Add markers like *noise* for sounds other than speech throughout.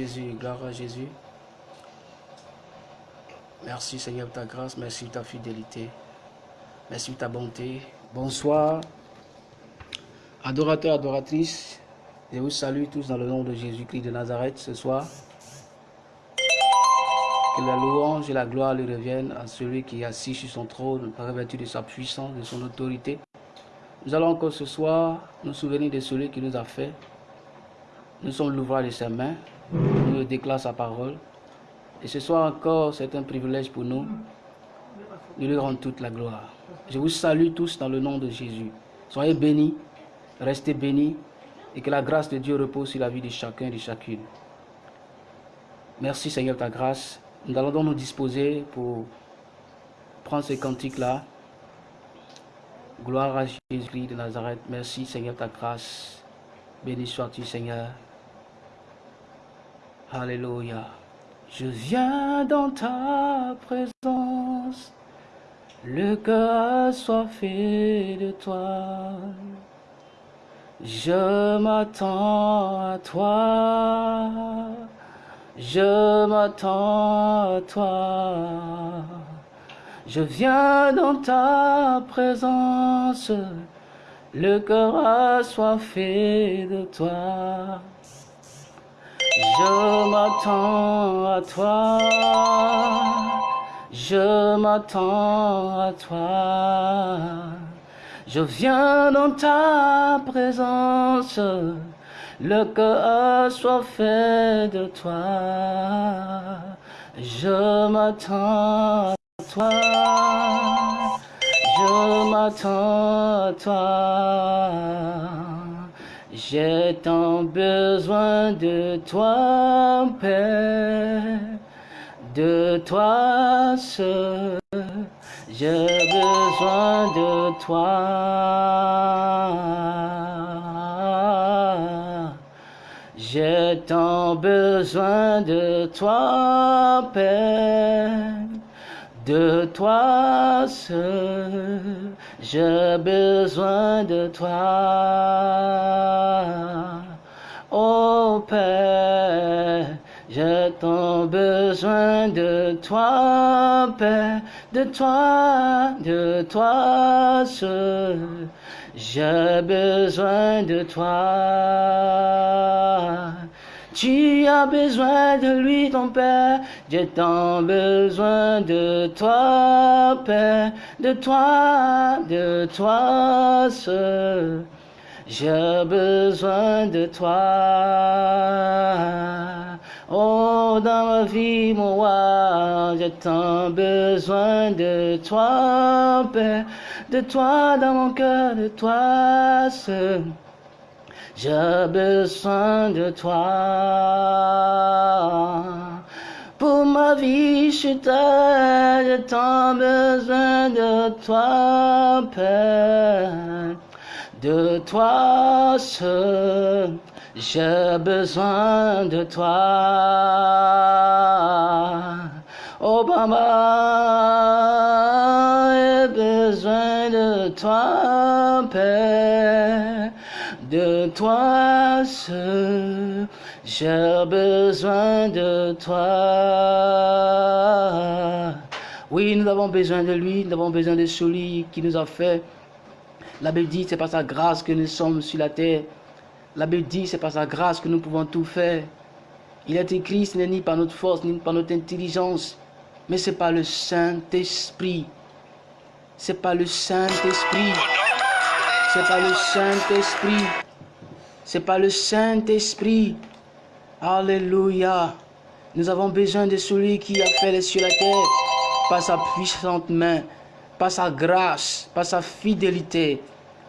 Jésus, gloire à Jésus. Merci Seigneur pour ta grâce, merci pour ta fidélité, merci pour ta bonté. Bonsoir, adorateurs, adoratrices. Je vous salue tous dans le nom de Jésus-Christ de Nazareth ce soir. Que la louange et la gloire lui reviennent à celui qui est assis sur son trône, revêtu de sa puissance, de son autorité. Nous allons encore ce soir nous souvenir de celui qui nous a fait. Nous sommes l'ouvrage de ses mains. Nous déclare sa parole. Et ce soir encore, c'est un privilège pour nous de lui rendre toute la gloire. Je vous salue tous dans le nom de Jésus. Soyez bénis, restez bénis, et que la grâce de Dieu repose sur la vie de chacun et de chacune. Merci Seigneur ta grâce. Nous allons donc nous disposer pour prendre ce cantique-là. Gloire à Jésus-Christ de Nazareth. Merci Seigneur ta grâce. Béni sois-tu Seigneur. Alléluia. Je viens dans ta présence, le cœur fait de toi. Je m'attends à toi, je m'attends à toi. Je viens dans ta présence, le cœur fait de toi. Je m'attends à toi, je m'attends à toi. Je viens dans ta présence, le cœur soit fait de toi. Je m'attends à toi, je m'attends à toi. J'ai tant besoin de toi, Père, de toi seul. J'ai besoin de toi. J'ai tant besoin de toi, Père, de toi seul. J'ai besoin de toi. Oh Père, j'ai tant besoin de toi, Père de toi, de toi seul. J'ai besoin de toi. Tu as besoin de lui, ton Père. J'ai tant besoin de toi, Père. De toi, de toi seul. J'ai besoin de toi. Oh, dans ma vie, mon roi, j'ai tant besoin de toi, Père, de toi dans mon cœur, de toi seul. J'ai besoin de toi. Pour ma vie, je t'aime, j'ai tant besoin de toi, Père, de toi seul. J'ai besoin de toi. Oh maman, j'ai besoin de toi, Père, de toi seul. J'ai besoin de toi. Oui, nous avons besoin de lui, nous avons besoin de celui qui nous a fait. La Bible dit, c'est par sa grâce que nous sommes sur la terre. La Bible dit, c'est par sa grâce que nous pouvons tout faire. Il est écrit, ce n'est ni par notre force, ni par notre intelligence, mais c'est par le Saint-Esprit. C'est par le Saint-Esprit. C'est par le Saint-Esprit. C'est par le Saint-Esprit. Alléluia. Nous avons besoin de celui qui a fait les cieux et la terre par sa puissante main, par sa grâce, par sa fidélité,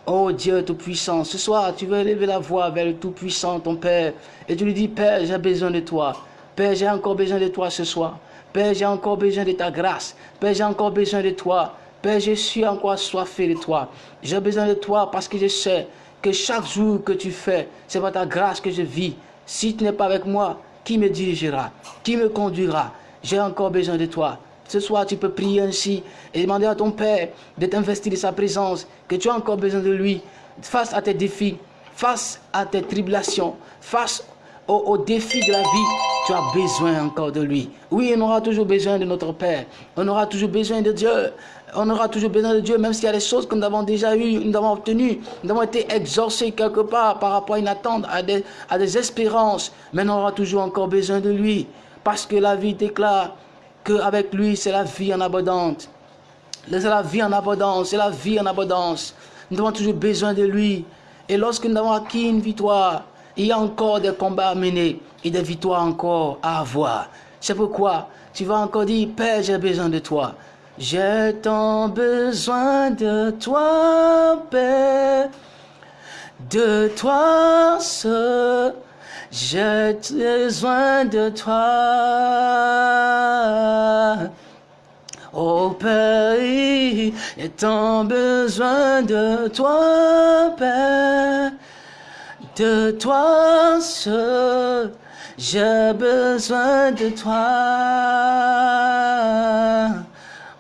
Oh Dieu Tout-Puissant, ce soir, tu veux élever la voix vers le Tout-Puissant, ton Père, et tu lui dis, Père, j'ai besoin de toi. Père, j'ai encore besoin de toi ce soir. Père, j'ai encore besoin de ta grâce. Père, j'ai encore besoin de toi. Père, je suis encore assoiffé de toi. J'ai besoin de toi parce que je sais que chaque jour que tu fais, c'est par ta grâce que je vis. Si tu n'es pas avec moi, qui me dirigera? Qui me conduira? J'ai encore besoin de toi. Ce soir, tu peux prier ainsi et demander à ton Père de t'investir de sa présence, que tu as encore besoin de lui face à tes défis, face à tes tribulations, face au, défi de la vie, tu as besoin encore de lui. Oui, on aura toujours besoin de notre Père. On aura toujours besoin de Dieu. On aura toujours besoin de Dieu, même s'il y a des choses que nous avons déjà eues, nous avons obtenues, nous avons été exorcés quelque part par rapport à une attente, à des, à des espérances. Mais on aura toujours encore besoin de lui. Parce que la vie déclare qu'avec lui, c'est la vie en abondance. C'est la vie en abondance, c'est la vie en abondance. Nous avons toujours besoin de lui. Et lorsque nous avons acquis une victoire, il y a encore des combats à mener et des victoires encore à avoir. C'est pourquoi tu vas encore dire, Père, j'ai besoin de toi. J'ai tant besoin de toi, Père, de toi seul. J'ai besoin de toi. Oh Père, j'ai tant besoin de toi, Père, de toi seul. J'ai besoin de toi.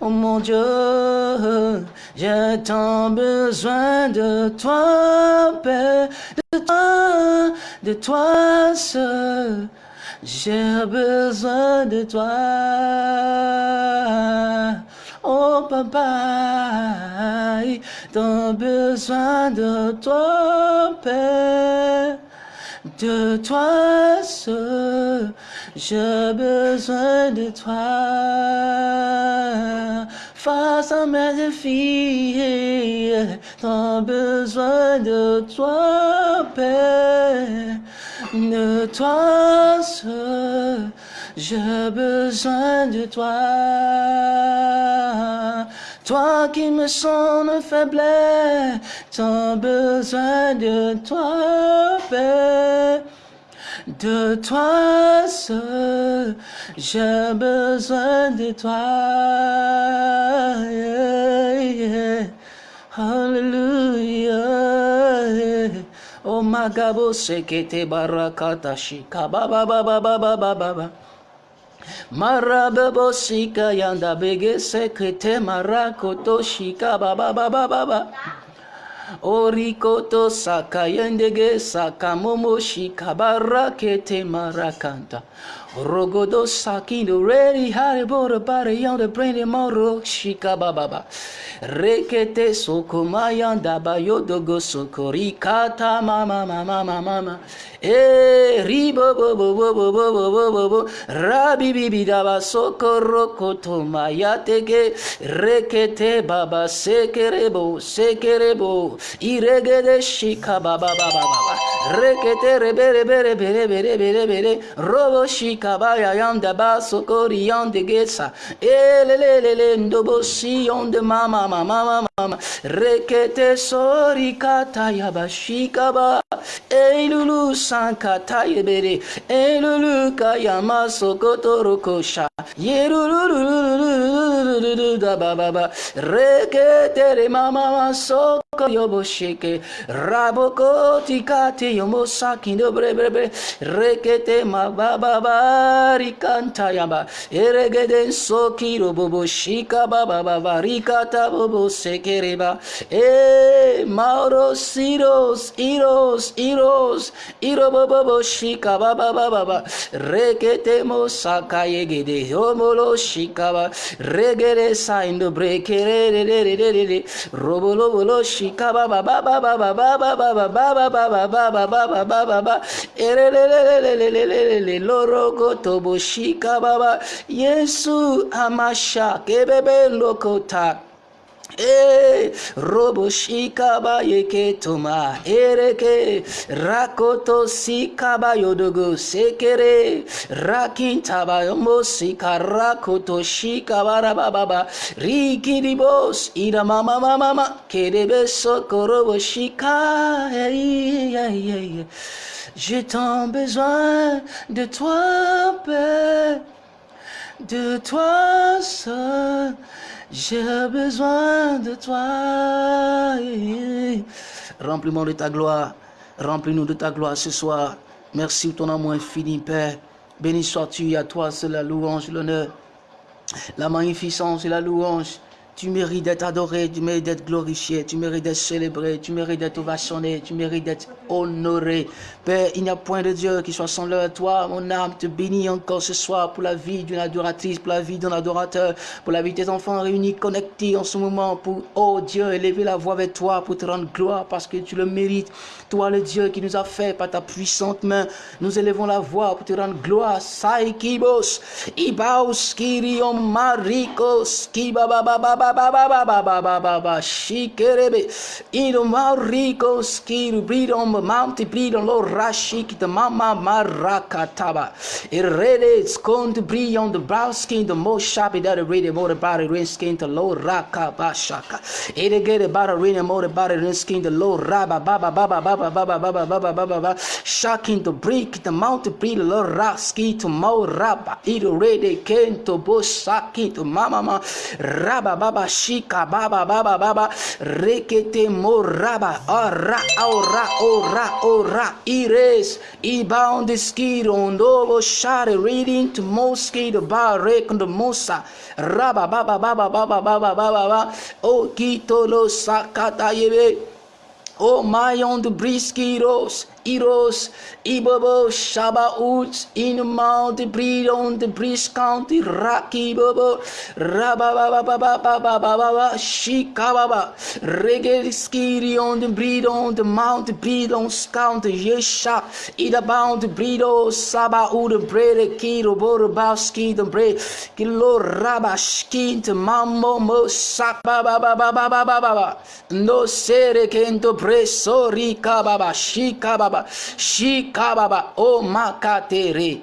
Oh mon Dieu, j'ai tant besoin de toi, Père, de toi, de toi seul. J'ai besoin de toi. Oh papa, j'ai besoin de toi, Père. De toi seul, j'ai besoin de toi. Face à mes défis, j'ai besoin de toi, Père de toi seul. J'ai besoin de toi. Toi qui me sens faiblesse, j'ai besoin de toi, Père. De toi seul, j'ai besoin de toi. Hallelujah. Oh magabo sekete barakata shika ba ba ba ba ba ba ba ba ba. Sika yanda bege sekete marakoto shika. Orikoto saka yendege saka momo shikabara kete marakanta. Rogodo sakindo ready haribora bare yanda brain moro shika ba ba ba. Rekete sokomayanda bayodogo sokorikata mama mama mama mama. Eh ribo bo bo bo bo bo bo bo bo bo rabi bibi daba sokoro koto mayateke rekete baba sekerebo sekerebo iregede shika baba baba baba rekete rebe rebe rebe rebe rebe rebe re. Robo shika kabaya yanda baso kori yanda gesa. Elelelele ndobosi yanda mama mama mama mama. Rekete sori kata yabashi kaba. Eylulu sankata yeberi. Eylulu kayama sokoto rokosha. Yerulululululululu da ba ba ba. Rekete re mama mama so soko yoboshike raboko tikate rekete sokiro shika sekereba e mauro siros iros iros iro bobo shika shika baba baba baba baba baba baba baba baba baba baba ba ere re re re re re re re re loro gotobo shika baba yesu amasha kebebe lokota Eh, robo shikaba yeke toma ereke rakoto sikaba yodogo sekere rakintaba yomo sikarakoto shikaba rababa rikidibos ida mama mama kedebe sokorobo shika. J'ai tant besoin de toi, Père, de toi seul. J'ai besoin de toi. Remplis-moi de ta gloire. Remplis-nous de ta gloire ce soir. Merci pour ton amour infini, Père. Béni sois-tu à toi, c'est la louange, l'honneur, la magnificence et la louange. Tu mérites d'être adoré, tu mérites d'être glorifié, tu mérites d'être célébré, tu mérites d'être ovationné, tu mérites d'être honoré. Père, il n'y a point de Dieu qui soit sans à toi. Mon âme te bénit encore ce soir pour la vie d'une adoratrice, pour la vie d'un adorateur, pour la vie de tes enfants réunis, connectés en ce moment, pour, oh Dieu, élever la voix vers toi, pour te rendre gloire parce que tu le mérites. Toi, le Dieu qui nous a fait par ta puissante main, nous élevons la voix pour te rendre gloire. Saikibos, Ibaos, Kirion, Marikos, Kibaba, ba ba ba ba ba ba ba ba ba shikerebe. Ino mariko skiru breed on the mountain breed on lo rashik the mama marakataba. It really it's going to breed on the brown skin the most sharp that it really more about it rain skin the low raka ba shaka it get about it rain more about it rain skin the low raba ba ba ba ba ba ba ba ba ba ba ba ba ba ba shaking the break the mountain breed the low raski to mo raba it really came to bush shaking to mama ma raba ba baba shika baba baba baba rekete moraba ora ora ora ora ires ibound skido ndobo share reading to mosquito bar the mosa raba baba baba baba baba baba baba o kito lo sakata yebe o mayon de briskiros Iros, Ibobo, Shabaout, Inumant, Brillant, Briscant, Rakibobo, Rabababababababa, Shikababa, Regeliskirion, Brillant, Mount, Brillant, Scount, Yesha, Idabound, Brido, Sabaout, Brede, Kiro, Borobowski, the Bre, Kilo, Rabashkint, Mambo, Mosababababababa, No Serekento, Bresori, Kababa, Shikababa, Baba, Shikababa, Shikababa. Oh.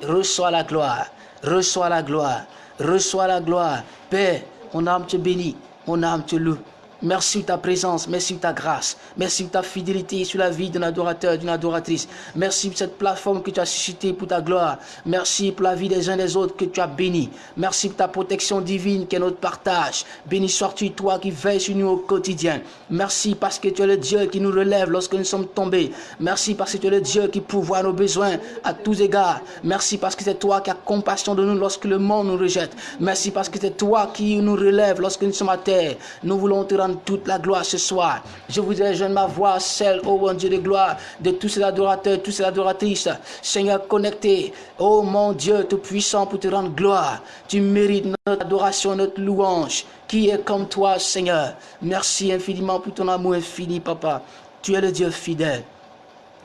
Reçois la gloire. Reçois la gloire. Reçois la gloire. Père, mon âme te bénit. Mon âme te loue. Merci de ta présence, merci de ta grâce, merci de ta fidélité sur la vie d'un adorateur, d'une adoratrice. Merci pour cette plateforme que tu as suscitée pour ta gloire. Merci pour la vie des uns des autres que tu as béni. Merci pour ta protection divine qui est notre partage. Béni sois-tu toi qui veilles sur nous au quotidien. Merci parce que tu es le Dieu qui nous relève lorsque nous sommes tombés. Merci parce que tu es le Dieu qui pourvoit nos besoins à tous égards. Merci parce que c'est toi qui as compassion de nous lorsque le monde nous rejette. Merci parce que c'est toi qui nous relève lorsque nous sommes à terre. Nous voulons te rendre toute la gloire ce soir. Je voudrais jeune ma voix, celle, ô bon Dieu de gloire, de tous ces adorateurs, tous ces adoratrices. Seigneur, connecté, ô mon Dieu tout-puissant, pour te rendre gloire. Tu mérites notre adoration, notre louange. Qui est comme toi, Seigneur Merci infiniment pour ton amour infini, Papa. Tu es le Dieu fidèle.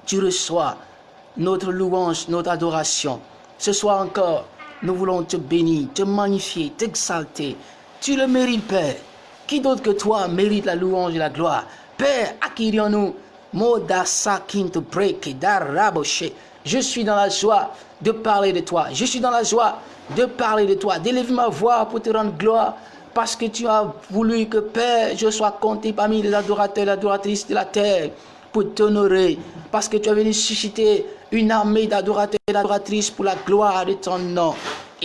Tu reçois notre louange, notre adoration. Ce soir encore, nous voulons te bénir, te magnifier, t'exalter. Tu le mérites, Père. Qui d'autre que toi mérite la louange et la gloire? Père, acquérions-nous. Je suis dans la joie de parler de toi. Je suis dans la joie de parler de toi, d'élever ma voix pour te rendre gloire. Parce que tu as voulu que, Père, je sois compté parmi les adorateurs et adoratrices de la terre pour t'honorer. Parce que tu as venu susciter une armée d'adorateurs et d'adoratrices pour la gloire de ton nom.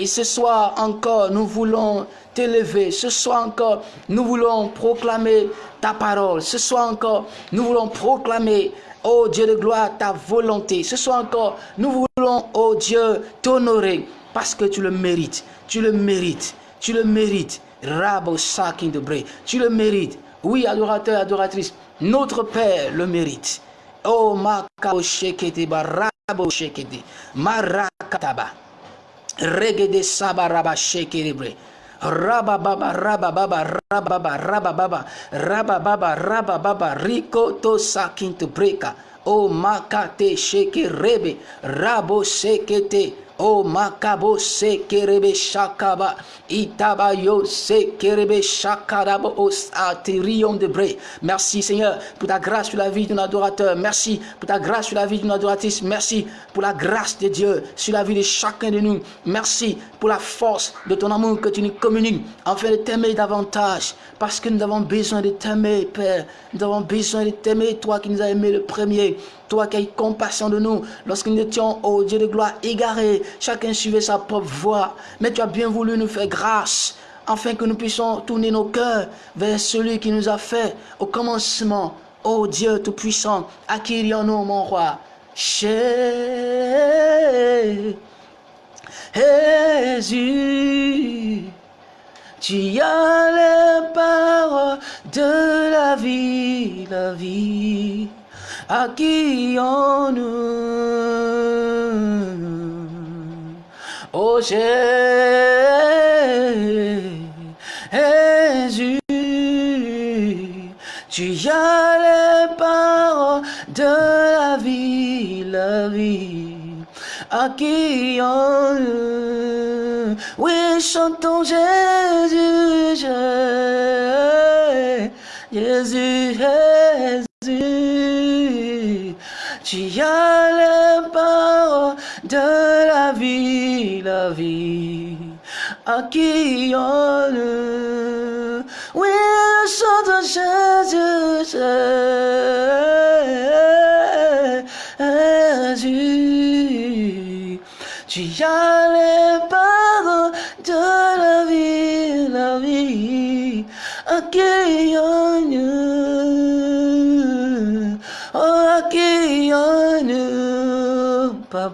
Et ce soir encore, nous voulons t'élever. Ce soir encore, nous voulons proclamer ta parole. Ce soir encore, nous voulons proclamer, oh Dieu de gloire, ta volonté. Ce soir encore, nous voulons, oh Dieu, t'honorer parce que tu le mérites. Tu le mérites. Tu le mérites. Rabo Sakin de Tu le mérites. Oui, adorateur, adoratrice, notre Père le mérite. Oh, Makabo Shekete, Rabo Shekete, Marakataba. Regede sabaraba shekeribre. Raba baba raba baba raba baba raba baba raba baba raba baba to sakin to breka. O makate rebe rabo sekete O makabo se kerebe shakaba. Itaba yo se kerebe shakarabo os atirion de bre. Merci Seigneur pour ta grâce sur la vie d'un adorateur. Merci pour ta grâce sur la vie d'une adoratrice. Merci pour la grâce de Dieu sur la vie de chacun de nous. Merci pour la force de ton amour que tu nous communiques afin de t'aimer davantage. Parce que nous avons besoin de t'aimer, Père. Nous avons besoin de t'aimer, toi qui nous as aimé le premier. Toi qui eu compassion de nous lorsque nous étions, au Dieu de gloire, égarés. Chacun suivait sa propre voie. Mais tu as bien voulu nous faire grâce afin que nous puissions tourner nos cœurs vers celui qui nous a fait au commencement. Ô Dieu Tout-Puissant, acquérions-nous, mon roi. Jésus, Tu as les paroles de la vie, la vie. À qui on nous Oh Jésus, tu as les paroles de la vie, la vie. À qui on Oui, chantons Jésus, Jésus, Jésus. Tu as les paroles de la vie, la vie, à qui on Oui, chante Jésus, Jésus. Tu as les paroles de la vie, la vie, à qui on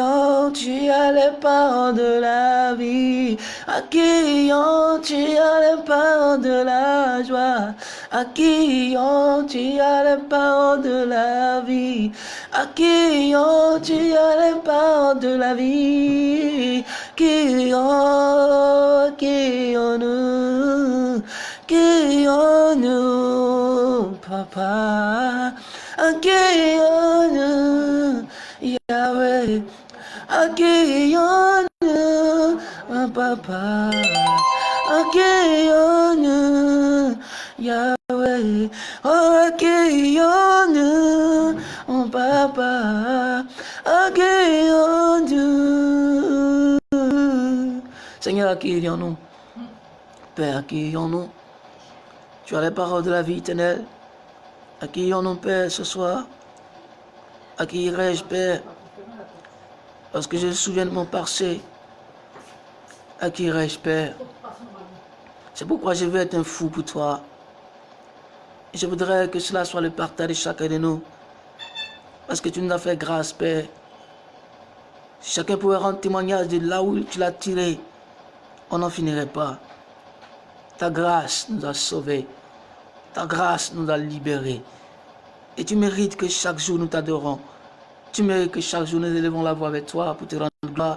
ont tu as les parents de la vie, ont tu as les parents de la joie, ont tu as les parents de la vie, ont tu as les parents de la vie, qui ont, qui ont nous, qui ont nous, papa, à qui ont nous. Yahweh, accueillons un papa, accueillons Yahweh, oh, accueillons un papa, accueillons Seigneur, accueillons-nous. Père, accueillons-nous. Tu as les paroles de la vie éternelle. Accueillons-nous, Père, ce soir. À qui Père Lorsque je me souviens de mon passé, à qui irai-je, Père C'est pourquoi je veux être un fou pour toi. Je voudrais que cela soit le partage de chacun de nous. Parce que tu nous as fait grâce, Père. Si chacun pouvait rendre témoignage de là où tu l'as tiré, on n'en finirait pas. Ta grâce nous a sauvés. Ta grâce nous a libérés. Et tu mérites que chaque jour nous t'adorons. Tu mérites que chaque jour nous élevons la voix avec toi pour te rendre gloire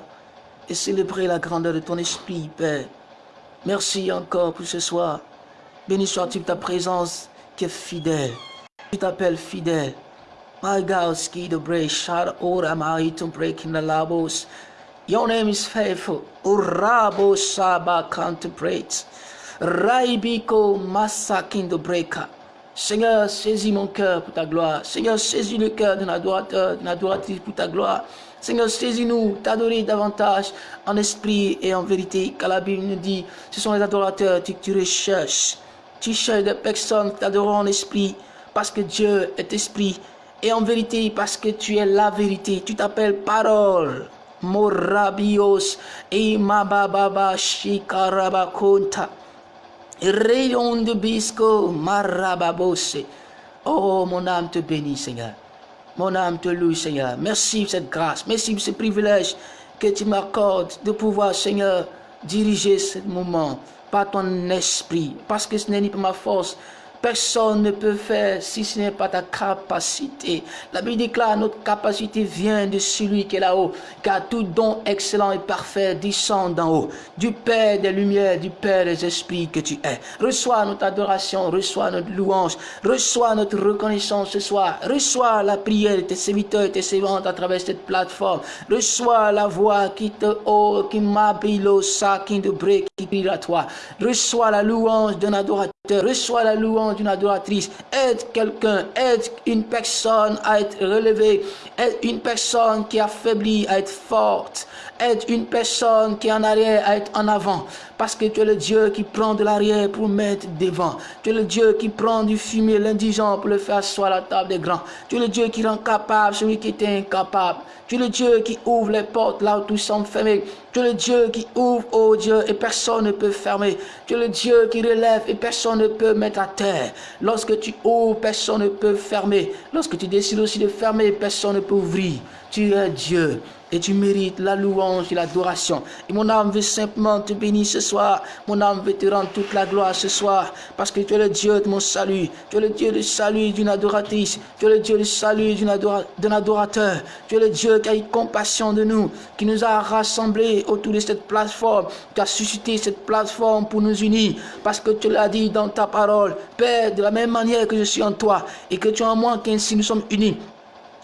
et célébrer la grandeur de ton esprit, Père. Merci encore pour ce soir. Béni sois-tu ta présence qui est fidèle. Tu t'appelles fidèle. My God, ski the break, shout out am I to breaking the labos. Your name is faithful. Urabo Saba contemplate. Raibiko Masakin the breaker. Seigneur, saisis mon cœur pour ta gloire. Seigneur, saisis le cœur d'un adorateur, adoratrice pour ta gloire. Seigneur, saisis-nous, t'adorer davantage en esprit et en vérité. Car la Bible nous dit, ce sont les adorateurs que tu recherches. Tu cherches des personnes qui t'adorent en esprit parce que Dieu est esprit. Et en vérité parce que tu es la vérité. Tu t'appelles parole. Morabios et Mababa. Rayon de bisco, marababose. Oh, mon âme te bénit, Seigneur. Mon âme te loue, Seigneur. Merci pour cette grâce. Merci pour ce privilège que tu m'accordes de pouvoir, Seigneur, diriger ce moment par ton esprit. Parce que ce n'est ni par ma force, Personne ne peut faire si ce n'est pas ta capacité. La Bible déclare notre capacité vient de celui qui est là-haut, car tout don excellent et parfait descend d'en haut, du Père des lumières, du Père des esprits que tu es. Reçois notre adoration, reçois notre louange, reçois notre reconnaissance ce soir, reçois la prière de tes serviteurs et tes servantes à travers cette plateforme, reçois la voix qui te oh, qui m'habille au sac, qui te brille, qui crie à toi, reçois la louange d'un adorateur reçois la louange d'une adoratrice. Aide quelqu'un, aide une personne à être relevée, aide une personne qui est affaiblie à être forte, aide une personne qui est en arrière à être en avant? Parce que tu es le Dieu qui prend de l'arrière pour mettre devant. Tu es le Dieu qui prend du fumier l'indigent pour le faire asseoir à la table des grands. Tu es le Dieu qui rend capable celui qui était incapable. Tu es le Dieu qui ouvre les portes là où tout semble fermé. Tu es le Dieu qui ouvre, oh Dieu, et personne ne peut fermer. Tu es le Dieu qui relève et personne ne peut mettre à terre. Lorsque tu ouvres, personne ne peut fermer. Lorsque tu décides aussi de fermer, personne ne peut ouvrir. Tu es Dieu et tu mérites la louange et l'adoration. Et mon âme veut simplement te bénir ce soir. Mon âme veut te rendre toute la gloire ce soir. Parce que tu es le Dieu de mon salut. Tu es le Dieu du salut d'une adoratrice. Tu es le Dieu du salut d'un adorateur. Tu es le Dieu qui a eu compassion de nous. Qui nous a rassemblés autour de cette plateforme. Tu as suscité cette plateforme pour nous unir. Parce que tu l'as dit dans ta parole. Père, de la même manière que je suis en toi. Et que tu es en moi, qu'ainsi nous sommes unis.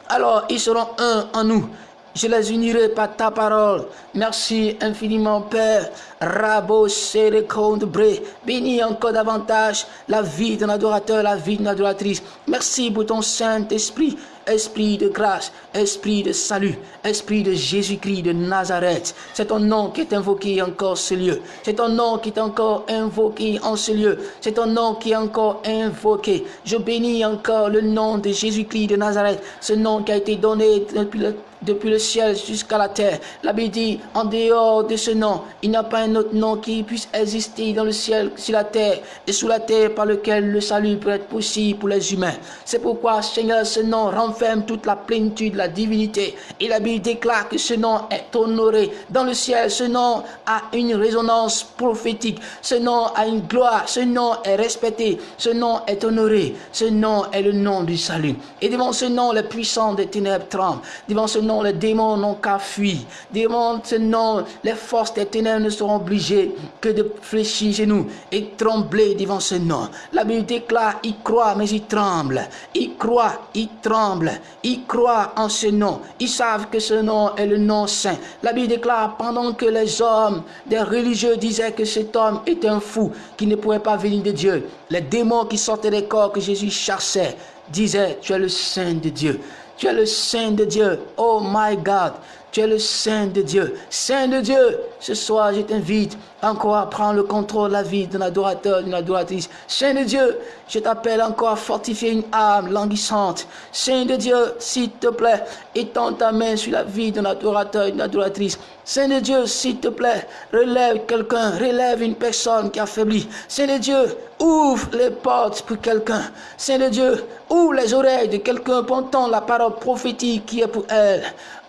Alors ils seront un en nous je les unirai par ta parole. Merci infiniment, Père. Rabo Bre. Bénis encore davantage la vie d'un adorateur, la vie d'une adoratrice. Merci pour ton Saint-Esprit. Esprit de grâce, Esprit de salut, Esprit de Jésus-Christ de Nazareth. C'est ton nom qui est invoqué encore ce lieu. C'est ton nom qui est encore invoqué en ce lieu. C'est ton nom qui est encore invoqué. Je bénis encore le nom de Jésus-Christ de Nazareth. Ce nom qui a été donné depuis le depuis le ciel jusqu'à la terre. La Bible dit, en dehors de ce nom, il n'y a pas un autre nom qui puisse exister dans le ciel, sur la terre et sous la terre par lequel le salut peut être possible pour les humains. C'est pourquoi, Seigneur, ce nom renferme toute la plénitude de la divinité. Et la Bible déclare que ce nom est honoré. Dans le ciel, ce nom a une résonance prophétique. Ce nom a une gloire. Ce nom est respecté. Ce nom est honoré. Ce nom est le nom du salut. Et devant ce nom, les puissants des ténèbres tremblent. Devant ce nom, les démons n'ont qu'à fuir. Ce nom, les forces des ténèbres ne seront obligées que de fléchir chez nous et trembler devant ce nom. La Bible déclare, il croit, mais il tremble. Il croit, il tremble. Il croit en ce nom. Ils savent que ce nom est le nom saint. La Bible déclare, pendant que les hommes des religieux disaient que cet homme est un fou, qui ne pouvait pas venir de Dieu, les démons qui sortaient des corps que Jésus chassait disaient, tu es le Saint de Dieu. Tu es le Saint de Dieu. Oh my God. Tu es le Saint de Dieu. Saint de Dieu. Ce soir, je t'invite encore à prendre le contrôle de la vie d'un adorateur, d'une adoratrice. Saint de Dieu, je t'appelle encore à fortifier une âme languissante. Saint de Dieu, s'il te plaît, étends ta main sur la vie d'un adorateur, d'une adoratrice. Saint de Dieu, s'il te plaît, relève quelqu'un, relève une personne qui a faibli. Saint de Dieu, ouvre les portes pour quelqu'un. Saint de Dieu, ouvre les oreilles de quelqu'un pour entendre la parole prophétique qui est pour elle.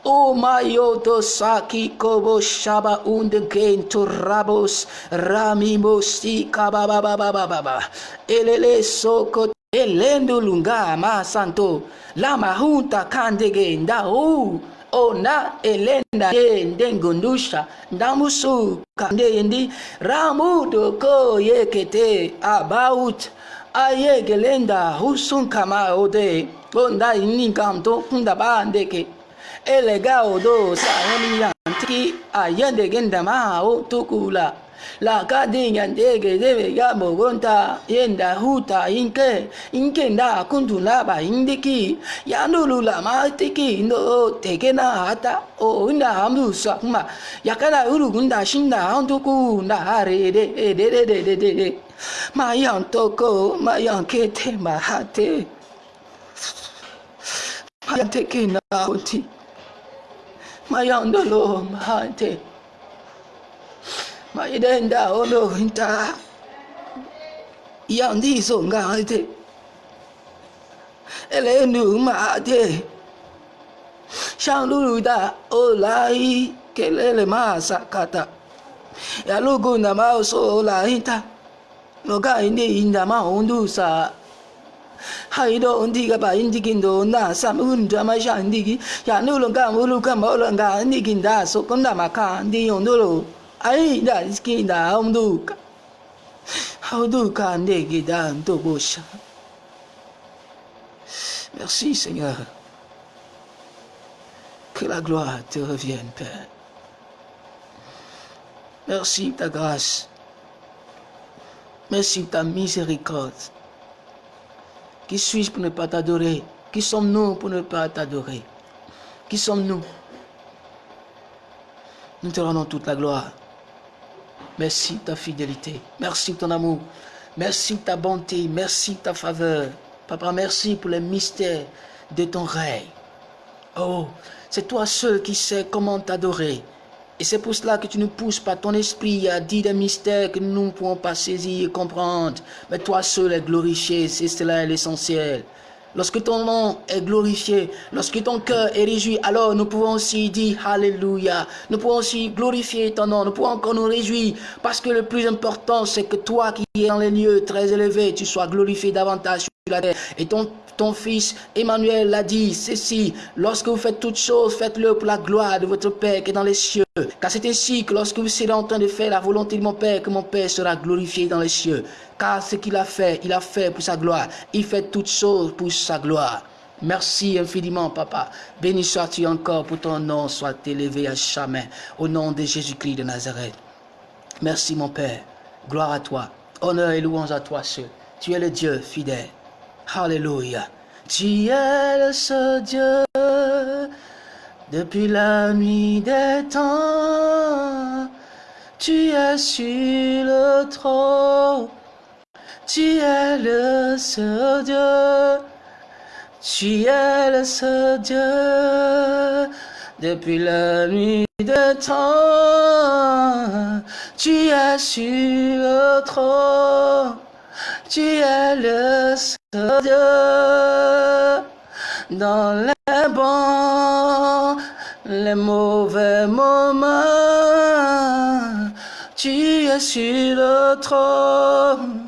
Mayoto saki kobo shaba gain to rabos ramimo si kabababababa. Elele soko elendo lunga ma santo. Lama junta kandege nda. Ona elenda ndengundusha ndamusu kandendi ramudo ko yekete about ayegelenda husun kama ode onda iningamto kundaba elegao dosa yanilantiki ayandegedamahao tukula. Lakadinyandegedebega bogonta yenda huta inke inkenda kundulaba indiki. Yandululamatiki ndo tekena hata oinda hamdusakuma yakada urugunda shinda hantukunda harede ededededede mayantoko mayankete mahate mayantekena konti mayandolo mahante. Mayidenda olo nta yandi songa hante elenu mahate shanluruda olai kelele ya lugu na maoso olainta loga inde indama undusa haido ba Merci Seigneur. Que la gloire te revienne, Père. Merci ta grâce. Merci ta miséricorde. Qui suis-je pour ne pas t'adorer? Qui sommes-nous pour ne pas t'adorer? Qui sommes-nous? Nous te rendons toute la gloire. Merci ta fidélité. Merci ton amour. Merci ta bonté. Merci ta faveur. Papa, merci pour les mystères de ton règne. Oh, c'est toi seul qui sais comment t'adorer. Et c'est pour cela que tu nous pousses par ton esprit à dire des mystères que nous ne pouvons pas saisir et comprendre. Mais toi seul est glorifié, c'est cela l'essentiel. Lorsque ton nom est glorifié, lorsque ton cœur est réjoui, alors nous pouvons aussi dire Alléluia. Nous pouvons aussi glorifier ton nom. Nous pouvons encore nous réjouir parce que le plus important, c'est que toi qui es dans les lieux très élevés, tu sois glorifié davantage sur la terre. Et ton ton fils Emmanuel l'a dit, ceci, lorsque vous faites toutes choses, faites-le pour la gloire de votre Père qui est dans les cieux. Car c'est ainsi que lorsque vous serez en train de faire la volonté de mon Père, que mon Père sera glorifié dans les cieux. Car ce qu'il a fait, il a fait pour sa gloire. Il fait toutes choses pour sa gloire. Merci infiniment, Papa. Béni sois-tu encore pour ton nom soit élevé à jamais. Au nom de Jésus-Christ de Nazareth. Merci, mon Père. Gloire à toi. Honneur et louange à toi seul. Tu es le Dieu fidèle. Alléluia. Tu es le seul Dieu depuis la nuit des temps. Tu es sur le trône. Tu es le seul Dieu. Tu es le seul Dieu depuis la nuit des temps. Tu es sur le trône. Tu es le seul Dieu dans les bons, les mauvais moments. Tu es sur le trône.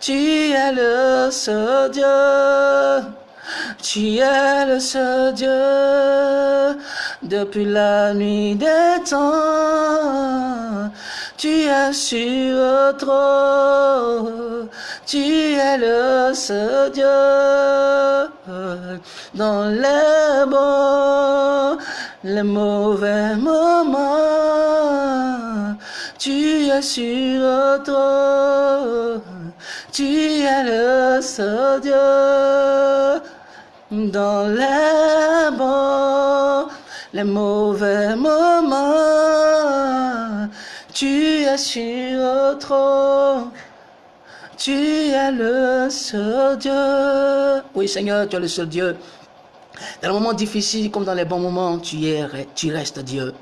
Tu es le seul Dieu. Tu es le seul Dieu depuis la nuit des temps. Tu es sur le tu es le seul Dieu dans les bons, les mauvais moments. Tu es sur le tu es le seul Dieu dans les bons, les mauvais moments. Tu es sur le trône. Tu es le seul Dieu. Oui, Seigneur, tu es le seul Dieu. Dans les moments difficiles comme dans les bons moments, tu, es, tu restes Dieu.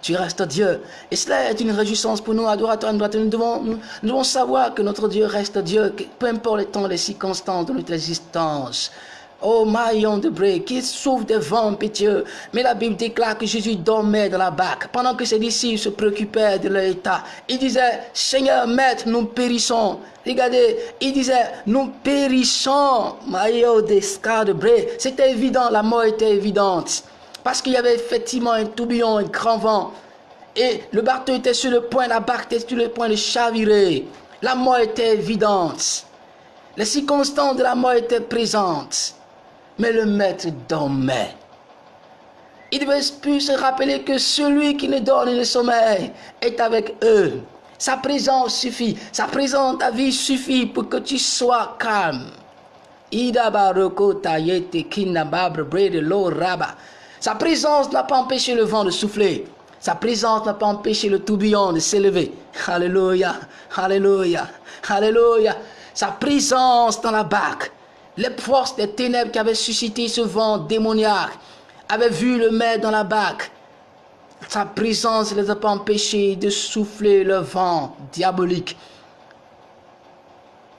Tu restes Dieu. Et cela est une réjouissance pour nous, adorateurs. Nous devons, nous devons savoir que notre Dieu reste Dieu, peu importe les temps, les circonstances de notre existence. Oh maillon de bré, qui souffre des vents pitié. Mais la Bible déclare que Jésus dormait dans la barque pendant que ses disciples se préoccupaient de leur état. Il disait, Seigneur, Maître, nous périssons. Regardez, il disait, nous périssons. Maillon de bré. C'était évident, la mort était évidente. Parce qu'il y avait effectivement un tourbillon, un grand vent. Et le bateau était sur le point, la barque était sur le point de chavirer. La mort était évidente. Les circonstances de la mort étaient présentes. Mais le maître dormait. Il devait plus se rappeler que celui qui ne dort ni le sommeil est avec eux. Sa présence suffit. Sa présence, ta vie suffit pour que tu sois calme. Sa présence n'a pas empêché le vent de souffler. Sa présence n'a pas empêché le tourbillon de s'élever. Alléluia, Alléluia, Alléluia. Sa présence dans la barque les forces des ténèbres qui avaient suscité ce vent démoniaque avaient vu le maître dans la barque. Sa présence les a pas empêchés de souffler le vent diabolique.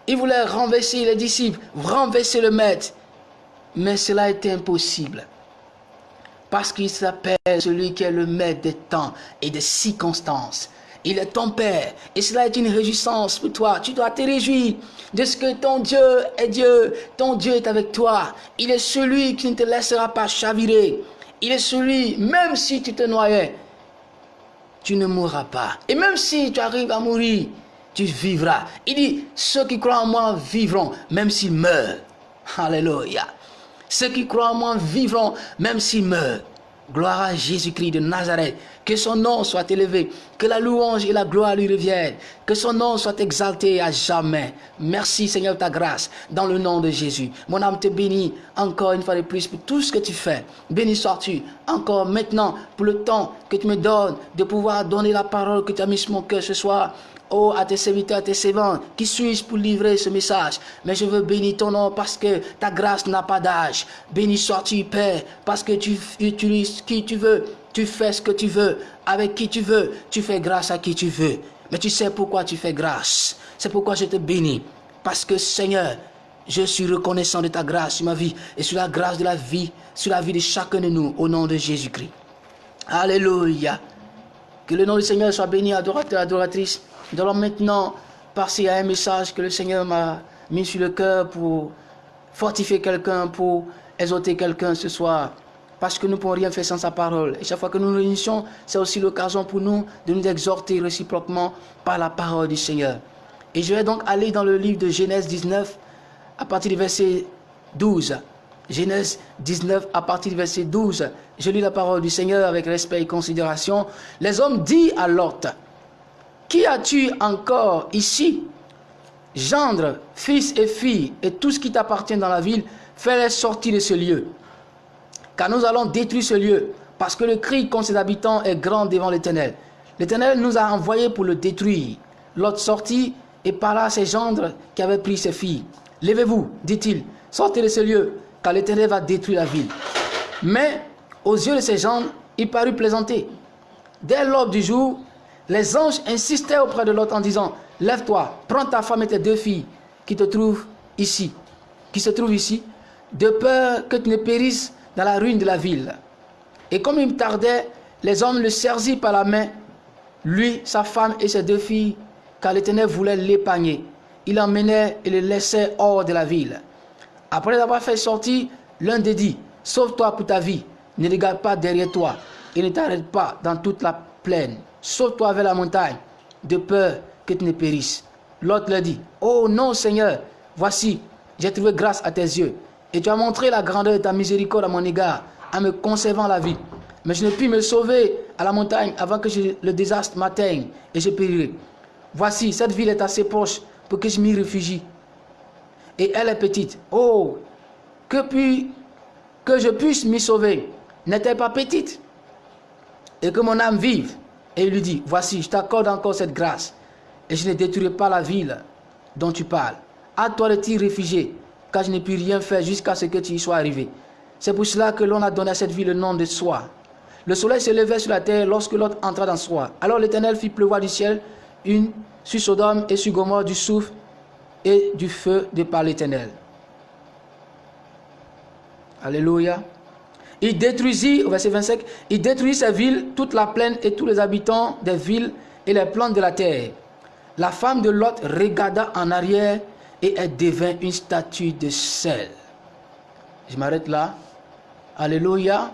Il voulait renverser les disciples, renverser le maître. Mais cela était impossible. Parce qu'il s'appelle celui qui est le maître des temps et des circonstances. Il est ton Père. Et cela est une réjouissance pour toi. Tu dois te réjouir de ce que ton Dieu est Dieu. Ton Dieu est avec toi. Il est celui qui ne te laissera pas chavirer. Il est celui, même si tu te noyais, tu ne mourras pas. Et même si tu arrives à mourir, tu vivras. Il dit, ceux qui croient en moi vivront, même s'ils meurent. Alléluia. Ceux qui croient en moi vivront, même s'ils meurent. Gloire à Jésus-Christ de Nazareth. Que son nom soit élevé. Que la louange et la gloire lui reviennent. Que son nom soit exalté à jamais. Merci Seigneur ta grâce. Dans le nom de Jésus. Mon âme te bénit encore une fois de plus pour tout ce que tu fais. Béni sois-tu encore maintenant pour le temps que tu me donnes de pouvoir donner la parole que tu as mis sur mon cœur ce soir. Oh, à tes serviteurs, à tes servantes, qui suis-je pour livrer ce message? Mais je veux bénir ton nom parce que ta grâce n'a pas d'âge. Béni sois-tu, Père, parce que tu utilises qui tu veux, tu fais ce que tu veux, avec qui tu veux, tu fais grâce à qui tu veux. Mais tu sais pourquoi tu fais grâce. C'est pourquoi je te bénis. Parce que Seigneur, je suis reconnaissant de ta grâce sur ma vie et sur la grâce de la vie, sur la vie de chacun de nous, au nom de Jésus-Christ. Alléluia. Que le nom du Seigneur soit béni, adorateur, adoratrice. Nous allons maintenant passer à un message que le Seigneur m'a mis sur le cœur pour fortifier quelqu'un, pour exhorter quelqu'un ce soir. Parce que nous ne pouvons rien faire sans sa parole. Et chaque fois que nous nous réunissons, c'est aussi l'occasion pour nous de nous exhorter réciproquement par la parole du Seigneur. Et je vais donc aller dans le livre de Genèse 19, à partir du verset 12. Genèse 19, à partir du verset 12. Je lis la parole du Seigneur avec respect et considération. Les hommes disent à Lot, qui as-tu encore ici? Gendre, fils et fille, et tout ce qui t'appartient dans la ville, fais-les sortir de ce lieu. Car nous allons détruire ce lieu, parce que le cri contre ses habitants est grand devant l'Éternel. L'Éternel nous a envoyés pour le détruire. L'autre sortit et parla à ses gendres qui avaient pris ses filles. Levez-vous, dit-il, sortez de ce lieu, car l'Éternel va détruire la ville. Mais aux yeux de ses gendres, il parut plaisanter. Dès l'aube du jour, les anges insistaient auprès de l'autre en disant, lève-toi, prends ta femme et tes deux filles qui te trouvent ici, qui se trouvent ici, de peur que tu ne périsses dans la ruine de la ville. Et comme il tardait, les hommes le saisirent par la main, lui, sa femme et ses deux filles, car l'Éternel voulait l'épargner. Il l'emmenait et le laissait hors de la ville. Après avoir fait sortir, l'un des dit, sauve-toi pour ta vie, ne regarde pas derrière toi et ne t'arrête pas dans toute la plaine. Sauve-toi vers la montagne, de peur que tu ne périsses. L'autre leur dit, Oh non Seigneur, voici, j'ai trouvé grâce à tes yeux, et tu as montré la grandeur de ta miséricorde à mon égard, en me conservant la vie. Mais je ne puis me sauver à la montagne avant que le désastre m'atteigne, et je périrai. Voici, cette ville est assez proche pour que je m'y réfugie. Et elle est petite. Oh, que, puis, que je puisse m'y sauver? N'est-elle pas petite? Et que mon âme vive? Et il lui dit, voici, je t'accorde encore cette grâce, et je ne détruirai pas la ville dont tu parles. À toi de t'y réfugier, car je n'ai pu rien faire jusqu'à ce que tu y sois arrivé. C'est pour cela que l'on a donné à cette ville le nom de Soi. Le soleil se levait sur la terre lorsque l'autre entra dans Soi. Alors l'Éternel fit pleuvoir du ciel une sur Sodome et sur Gomorre du souffle et du feu de par l'Éternel. Alléluia. Il détruisit, au verset 25, il détruisit ces villes, toute la plaine et tous les habitants des villes et les plantes de la terre. La femme de Lot regarda en arrière et elle devint une statue de sel. Je m'arrête là. Alléluia.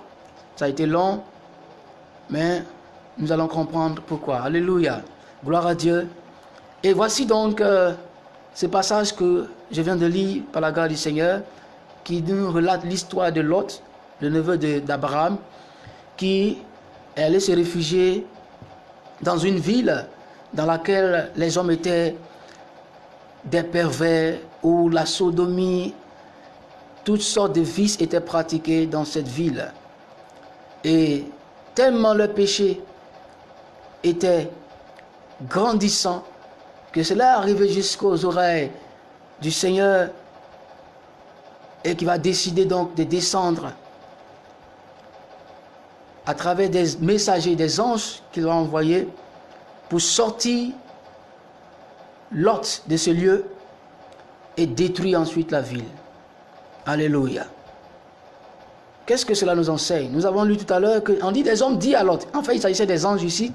Ça a été long, mais nous allons comprendre pourquoi. Alléluia. Gloire à Dieu. Et voici donc euh, ce passage que je viens de lire par la grâce du Seigneur qui nous relate l'histoire de Lot le neveu d'Abraham, qui allait se réfugier dans une ville dans laquelle les hommes étaient des pervers, où la sodomie, toutes sortes de vices étaient pratiqués dans cette ville. Et tellement le péché était grandissant que cela arrivait jusqu'aux oreilles du Seigneur et qui va décider donc de descendre à travers des messagers, des anges qu'il a envoyés pour sortir Lot de ce lieu et détruire ensuite la ville. Alléluia. Qu'est-ce que cela nous enseigne? Nous avons lu tout à l'heure qu'on dit des hommes dit à Lot. En fait, il s'agissait des anges ici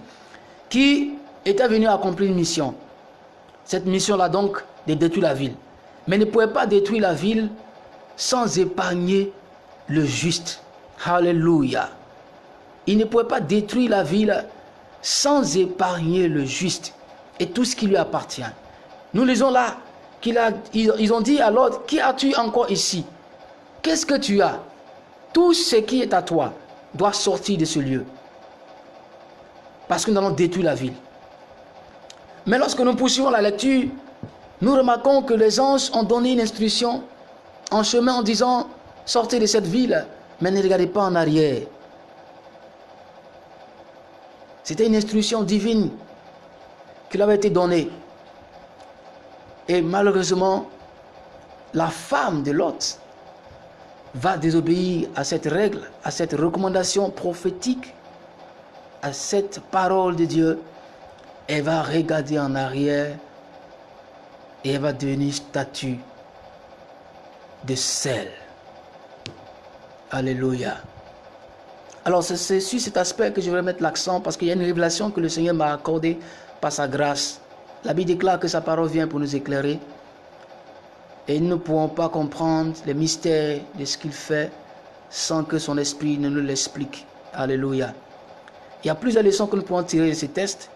qui étaient venus accomplir une mission. Cette mission-là donc de détruire la ville. Mais ne pouvaient pas détruire la ville sans épargner le juste. Alléluia. Il ne pouvait pas détruire la ville sans épargner le juste et tout ce qui lui appartient. Nous lisons là qu'ils ils ont dit à l'autre, qui as-tu encore ici? Qu'est-ce que tu as? Tout ce qui est à toi. doit sortir de ce lieu. Parce que nous allons détruire la ville. Mais lorsque nous poursuivons la lecture, nous remarquons que les anges ont donné une instruction en chemin en disant sortez de cette ville, mais ne regardez pas en arrière. C'était une instruction divine qui leur avait été donnée. Et malheureusement, la femme de Lot va désobéir à cette règle, à cette recommandation prophétique, à cette parole de Dieu. Elle va regarder en arrière et elle va devenir statue de sel. Alléluia. Alors c'est sur cet aspect que je vais mettre l'accent parce qu'il y a une révélation que le Seigneur m'a accordée par sa grâce. La Bible déclare que sa parole vient pour nous éclairer. Et nous ne pouvons pas comprendre les mystères de ce qu'il fait sans que son esprit ne nous l'explique. Alléluia. Il y a plusieurs leçons que nous pouvons tirer de ces tests.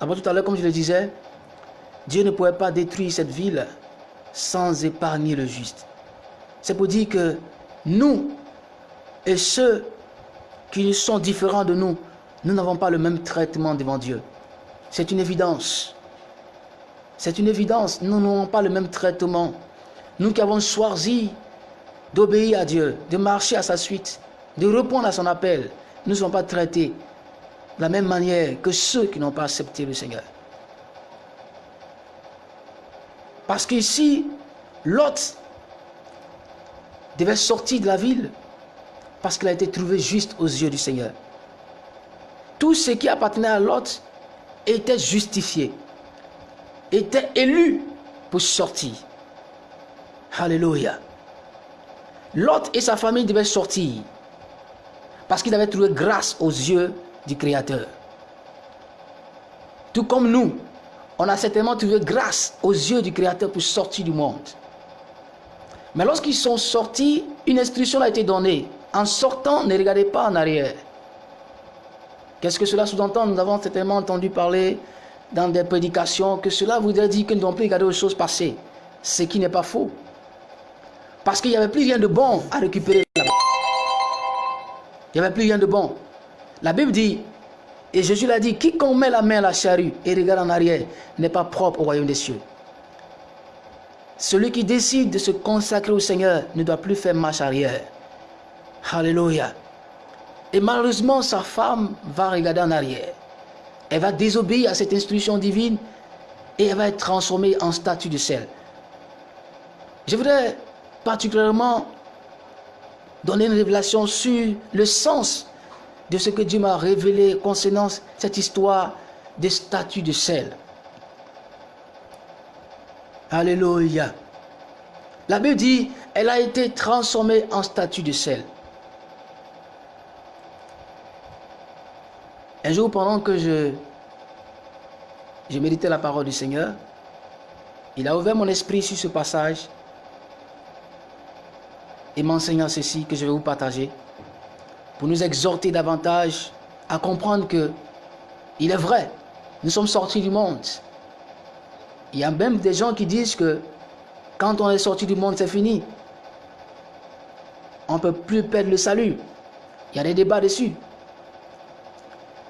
D'abord, tout à l'heure, comme je le disais, Dieu ne pouvait pas détruire cette ville sans épargner le juste. C'est pour dire que nous et ceux qui sont différents de nous, nous n'avons pas le même traitement devant Dieu. C'est une évidence. C'est une évidence. Nous n'avons pas le même traitement. Nous qui avons choisi d'obéir à Dieu, de marcher à sa suite, de répondre à son appel, nous ne sommes pas traités de la même manière que ceux qui n'ont pas accepté le Seigneur. Parce qu'ici, Lot devait sortir de la ville parce qu'il a été trouvé juste aux yeux du Seigneur. Tout ce qui appartenait à Lot était justifié, était élu pour sortir. Alléluia. Lot et sa famille devaient sortir parce qu'il avait trouvé grâce aux yeux du Créateur. Tout comme nous, on a certainement trouvé grâce aux yeux du Créateur pour sortir du monde. Mais lorsqu'ils sont sortis, une instruction a été donnée. En sortant, ne regardez pas en arrière. Qu'est-ce que cela sous-entend Nous avons certainement entendu parler dans des prédications que cela voudrait dire que nous ne devons plus regarder aux choses passées. Ce qui n'est pas faux. Parce qu'il n'y avait plus rien de bon à récupérer Il n'y avait plus rien de bon. La Bible dit, et Jésus l'a dit, quiconque met la main à la charrue et regarde en arrière n'est pas propre au royaume des cieux. Celui qui décide de se consacrer au Seigneur ne doit plus faire marche arrière. Alléluia. Et malheureusement, sa femme va regarder en arrière. Elle va désobéir à cette instruction divine et elle va être transformée en statue de sel. Je voudrais particulièrement donner une révélation sur le sens de ce que Dieu m'a révélé concernant cette histoire des statues de sel. Alléluia. La Bible dit, elle a été transformée en statue de sel. Un jour, pendant que je, je la parole du Seigneur, il a ouvert mon esprit sur ce passage et m'enseignant ceci que je vais vous partager pour nous exhorter davantage à comprendre que il est vrai, nous sommes sortis du monde. Il y a même des gens qui disent que quand on est sorti du monde, c'est fini. On ne peut plus perdre le salut. Il y a des débats dessus.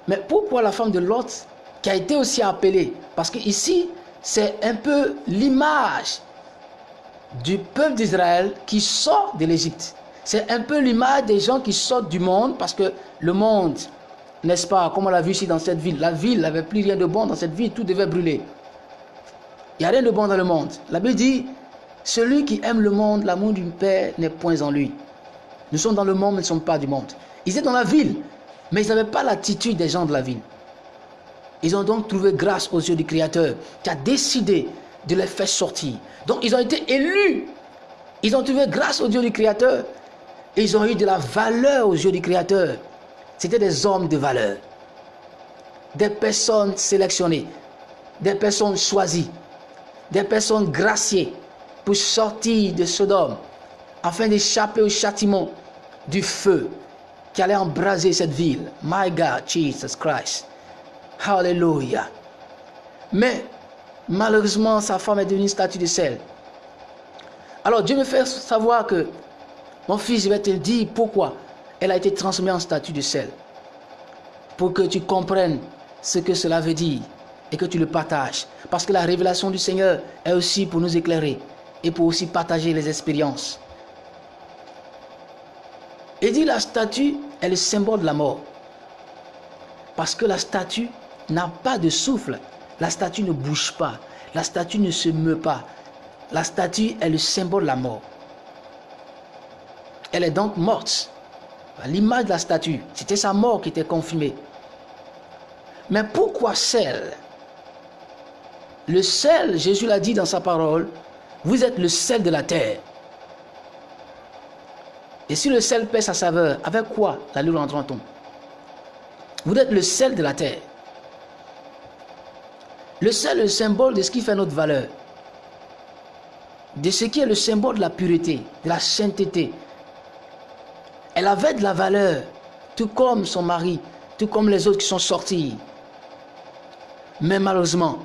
Mais pourquoi la femme de Lot, qui a été aussi appelée? Parce que ici, c'est un peu l'image du peuple d'Israël qui sort de l'Égypte. C'est un peu l'image des gens qui sortent du monde parce que le monde, n'est-ce pas, comme on l'a vu ici dans cette ville, la ville n'avait plus rien de bon dans cette ville, tout devait brûler. Il n'y a rien de bon dans le monde. La Bible dit, celui qui aime le monde, l'amour du Père n'est point en lui. Nous sommes dans le monde, mais nous ne sommes pas du monde. Ils étaient dans la ville, mais ils n'avaient pas l'attitude des gens de la ville. Ils ont donc trouvé grâce aux yeux du Créateur qui a décidé de les faire sortir. Donc ils ont été élus. Ils ont trouvé grâce aux yeux du Créateur. Ils ont eu de la valeur aux yeux du Créateur. C'était des hommes de valeur. Des personnes sélectionnées. Des personnes choisies. Des personnes graciées pour sortir de Sodome afin d'échapper au châtiment du feu qui allait embraser cette ville. My God, Jesus Christ. Hallelujah. Mais malheureusement, sa femme est devenue statue de sel. Alors Dieu me fait savoir que, mon fils, je vais te dire pourquoi. elle a été transformée en statue de sel. Pour que tu comprennes ce que cela veut dire et que tu le partages. Parce que la révélation du Seigneur est aussi pour nous éclairer et pour aussi partager les expériences. Et dit la statue est le symbole de la mort. Parce que la statue n'a pas de souffle. La statue ne bouge pas. La statue ne se meut pas. La statue est le symbole de la mort. Elle est donc morte. L'image de la statue, c'était sa mort qui était confirmée. Mais pourquoi sel Le sel, Jésus l'a dit dans sa parole, vous êtes le sel de la terre. Et si le sel perd sa saveur, avec quoi la nous rendra-t-on? Vous êtes le sel de la terre. Le sel est le symbole de ce qui fait notre valeur. De ce qui est le symbole de la pureté, de la sainteté. Elle avait de la valeur, tout comme son mari, tout comme les autres qui sont sortis. Mais malheureusement,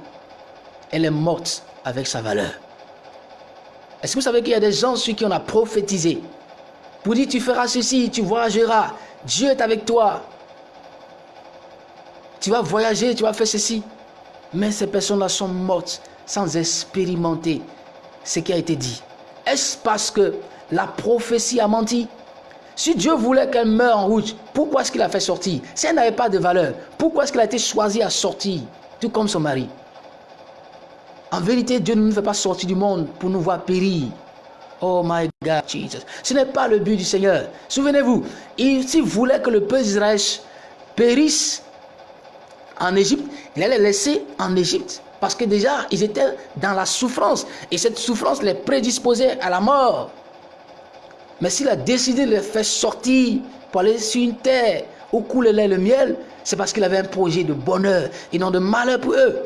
elle est morte avec sa valeur. Est-ce que vous savez qu'il y a des gens sur qui on a prophétisé? Pour dire tu feras ceci, tu voyageras, Dieu est avec toi. Tu vas voyager, tu vas faire ceci. Mais ces personnes-là sont mortes sans expérimenter ce qui a été dit. Est-ce parce que la prophétie a menti? Si Dieu voulait qu'elle meure en route, pourquoi est-ce qu'il a fait sortir? Si elle n'avait pas de valeur, pourquoi est-ce qu'elle a été choisie à sortir? Tout comme son mari. En vérité, Dieu ne nous fait pas sortir du monde pour nous voir périr. Oh my God, Jesus. Ce n'est pas le but du Seigneur. Souvenez-vous, s'il voulait que le peuple d'Israël périsse en Égypte, il allait les laisser en Égypte. Parce que déjà, ils étaient dans la souffrance. Et cette souffrance les prédisposait à la mort. Mais s'il a décidé de les faire sortir pour aller sur une terre où coule le miel, c'est parce qu'il avait un projet de bonheur et non de malheur pour eux.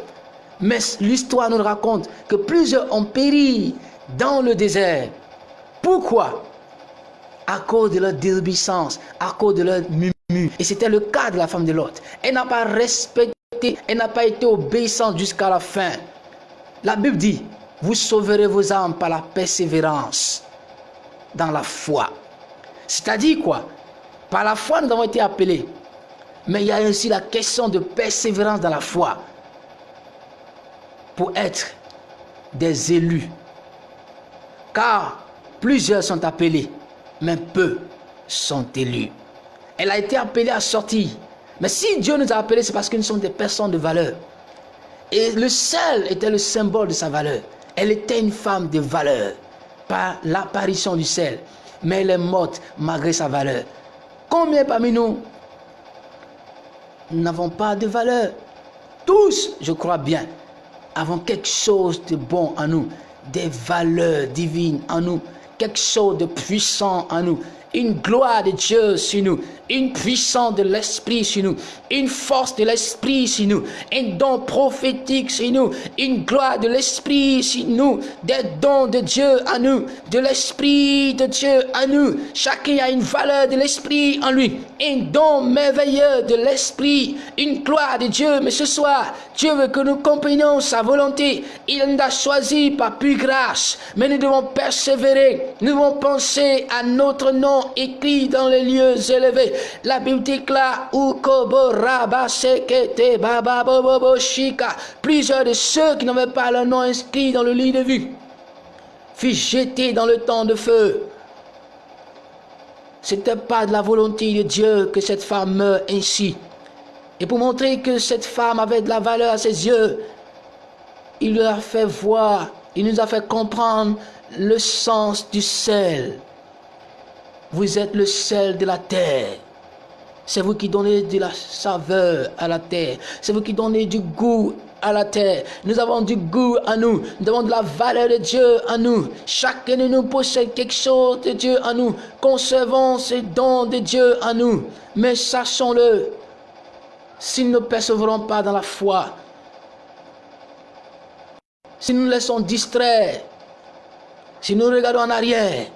Mais l'histoire nous raconte que plusieurs ont péri dans le désert. Pourquoi? À cause de leur désobéissance, à cause de leur mumu. Et c'était le cas de la femme de Lot. Elle n'a pas respecté, elle n'a pas été obéissante jusqu'à la fin. La Bible dit, vous sauverez vos âmes par la persévérance dans la foi. C'est-à-dire quoi? Par la foi, nous avons été appelés. Mais il y a aussi la question de persévérance dans la foi pour être des élus. Car plusieurs sont appelés, mais peu sont élus. Elle a été appelée à sortir. Mais si Dieu nous a appelés, c'est parce que nous sommes des personnes de valeur. Et le sel était le symbole de sa valeur. Elle était une femme de valeur par l'apparition du sel. Mais elle est morte malgré sa valeur. Combien parmi nous n'avons pas de valeur? Tous, je crois bien, avons quelque chose de bon en nous, des valeurs divines en nous, quelque chose de puissant en nous, une gloire de Dieu sur nous, une puissance de l'Esprit sur nous, une force de l'Esprit sur nous, un don prophétique sur nous, une gloire de l'Esprit sur nous, des dons de Dieu à nous, de l'Esprit de Dieu à nous. Chacun a une valeur de l'Esprit en lui, un don merveilleux de l'Esprit, une gloire de Dieu. Mais ce soir, Dieu veut que nous comprenions sa volonté. Il nous a choisi par plus grâce, mais nous devons persévérer, nous devons penser à notre nom écrit dans les lieux élevés. La Bible déclare Plusieurs de ceux qui n'avaient pas leur nom inscrit dans le lit de vue furent jetés dans le temps de feu. Ce n'était pas de la volonté de Dieu que cette femme meure ainsi. Et pour montrer que cette femme avait de la valeur à ses yeux, il nous a fait voir, il nous a fait comprendre le sens du sel. Vous êtes le sel de la terre. C'est vous qui donnez de la saveur à la terre. C'est vous qui donnez du goût à la terre. Nous avons du goût à nous. Nous avons de la valeur de Dieu à nous. Chacun de nous possède quelque chose de Dieu à nous. Concevons ces dons de Dieu à nous. Mais sachons-le, si nous ne percevrons pas dans la foi, si nous nous laissons distraire, si nous regardons en arrière,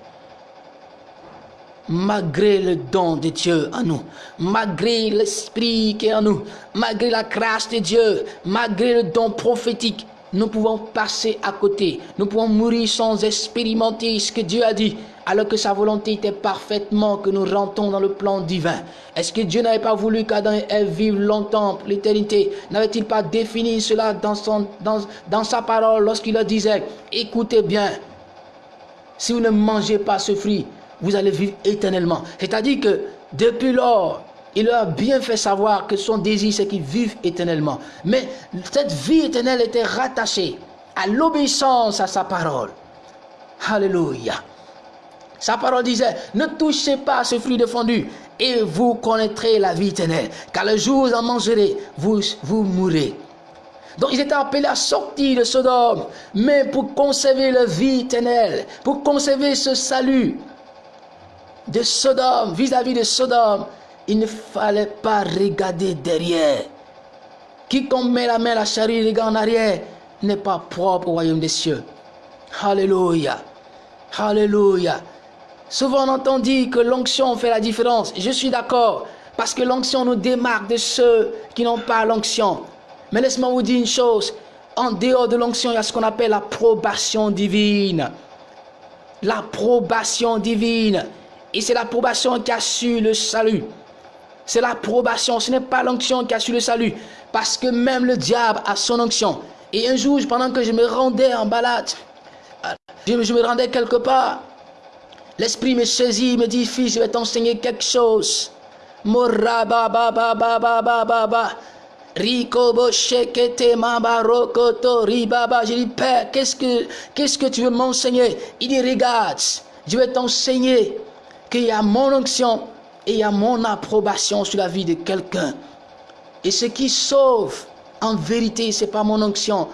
malgré le don de Dieu en nous, malgré l'esprit qui est en nous, malgré la grâce de Dieu, malgré le don prophétique, nous pouvons passer à côté. Nous pouvons mourir sans expérimenter ce que Dieu a dit. alors que sa volonté était parfaitement que nous rentrons dans le plan divin. Est-ce que Dieu n'avait pas voulu qu'Adam et Ève vivent longtemps l'éternité? N'avait-il pas défini cela dans, son, dans, dans sa parole lorsqu'il leur disait, écoutez bien, si vous ne mangez pas ce fruit, vous allez vivre éternellement. C'est-à-dire que depuis lors, il leur a bien fait savoir que son désir, c'est qu'ils vivent éternellement. Mais cette vie éternelle était rattachée à l'obéissance à sa parole. Alléluia. Sa parole disait, ne touchez pas ce fruit défendu et vous connaîtrez la vie éternelle. Car le jour où vous en mangerez, vous, vous mourrez. Donc ils étaient appelés à sortir de Sodome, mais pour conserver la vie éternelle, pour conserver ce salut de Sodome, vis-à-vis de Sodome, il ne fallait pas regarder derrière. Quiconque met la main à la charrue regarde en arrière n'est pas propre au royaume des cieux. Alléluia. Alléluia. Souvent on entend dire que l'onction fait la différence. Je suis d'accord. Parce que l'onction nous démarque de ceux qui n'ont pas l'onction. Mais laisse-moi vous dire une chose. En dehors de l'onction, il y a ce qu'on appelle l'approbation divine. L'approbation divine. Et c'est l'approbation qui assure le salut. C'est l'approbation, ce n'est pas l'onction qui assure le salut. Parce que même le diable a son onction. Et un jour, pendant que je me rendais en balade, je, me rendais quelque part, l'esprit me saisit, me dit, fils, je vais t'enseigner quelque chose. Rico Boshekete Mabarokoto Ribaba. Je dis, Père, qu'est-ce que, qu'est-ce que tu veux m'enseigner? Il dit, regarde, je vais t'enseigner qu'il y a mon onction et il y a mon approbation sur la vie de quelqu'un. Et ce qui sauve, en vérité, ce n'est pas mon onction,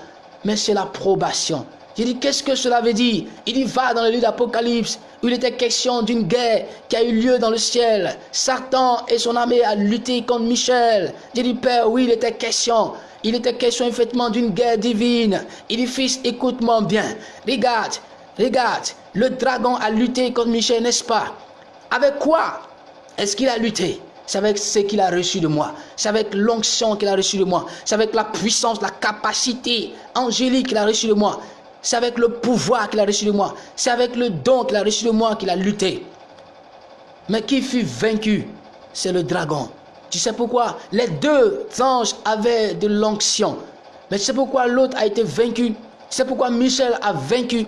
mais c'est l'approbation. Je dis, qu'est-ce que cela veut dire? Il dit, va dans le livre d'Apocalypse, où il était question d'une guerre qui a eu lieu dans le ciel. Satan et son armée a lutté contre Michel. Je dis, Père, oui, il était question. Il était question effectivement d'une guerre divine. Il dit, fils, écoute-moi bien. Regarde, regarde, le dragon a lutté contre Michel, n'est-ce pas? Avec quoi est-ce qu'il a lutté? C'est avec ce qu'il a reçu de moi. C'est avec l'onction qu'il a reçu de moi. C'est avec la puissance, la capacité angélique qu'il a reçu de moi. C'est avec le pouvoir qu'il a reçu de moi. C'est avec le don qu'il a reçu de moi qu'il a lutté. Mais qui fut vaincu? C'est le dragon. Tu sais pourquoi? Les deux anges avaient de l'onction. Mais tu sais pourquoi l'autre a été vaincu? Sais pourquoi Michel a vaincu?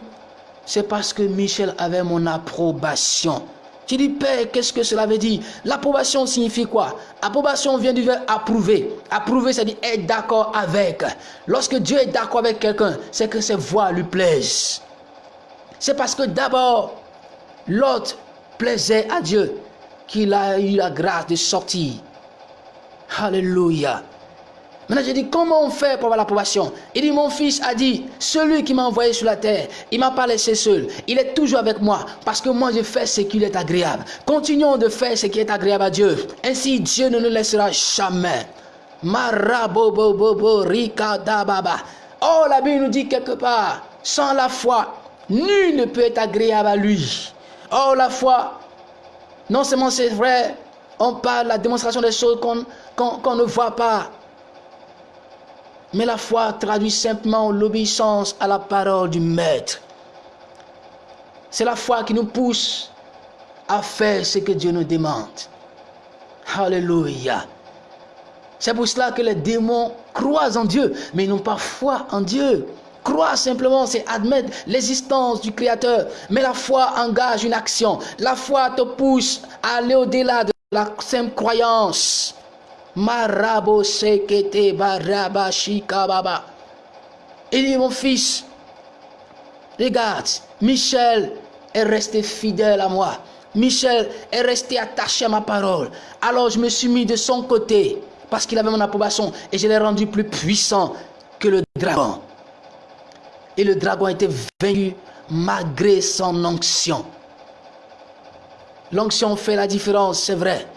C'est parce que Michel avait mon approbation. Tu dis, Père, qu'est-ce que cela veut dire? L'approbation signifie quoi? Approbation vient du verbe approuver. Approuver, c'est dire être d'accord avec. Lorsque Dieu est d'accord avec quelqu'un, c'est que ses voix lui plaisent. C'est parce que d'abord, l'autre plaisait à Dieu qu'il a eu la grâce de sortir. Alléluia. Maintenant, je dis, comment on fait pour avoir l'approbation? Il dit, mon fils a dit, celui qui m'a envoyé sur la terre, il m'a pas laissé seul. Il est toujours avec moi parce que moi, je fais ce qui est agréable. Continuons de faire ce qui est agréable à Dieu. Ainsi, Dieu ne nous laissera jamais. Marabobobobo, baba. Oh, la Bible nous dit quelque part, sans la foi, nul ne peut être agréable à lui. Oh, la foi, non seulement c'est vrai, on parle la démonstration des choses qu'on ne voit pas. Mais la foi traduit simplement l'obéissance à la parole du Maître. C'est la foi qui nous pousse à faire ce que Dieu nous demande. Alléluia. C'est pour cela que les démons croient en Dieu, mais ils n'ont pas foi en Dieu. Croire simplement, c'est admettre l'existence du Créateur. Mais la foi engage une action. La foi te pousse à aller au-delà de la simple croyance. Marabo sekete. Il dit, mon fils, regarde, Michel est resté fidèle à moi. Michel est resté attaché à ma parole. Alors je me suis mis de son côté parce qu'il avait mon approbation et je l'ai rendu plus puissant que le dragon. Et le dragon été vaincu malgré son onction. L'onction fait la différence, c'est vrai.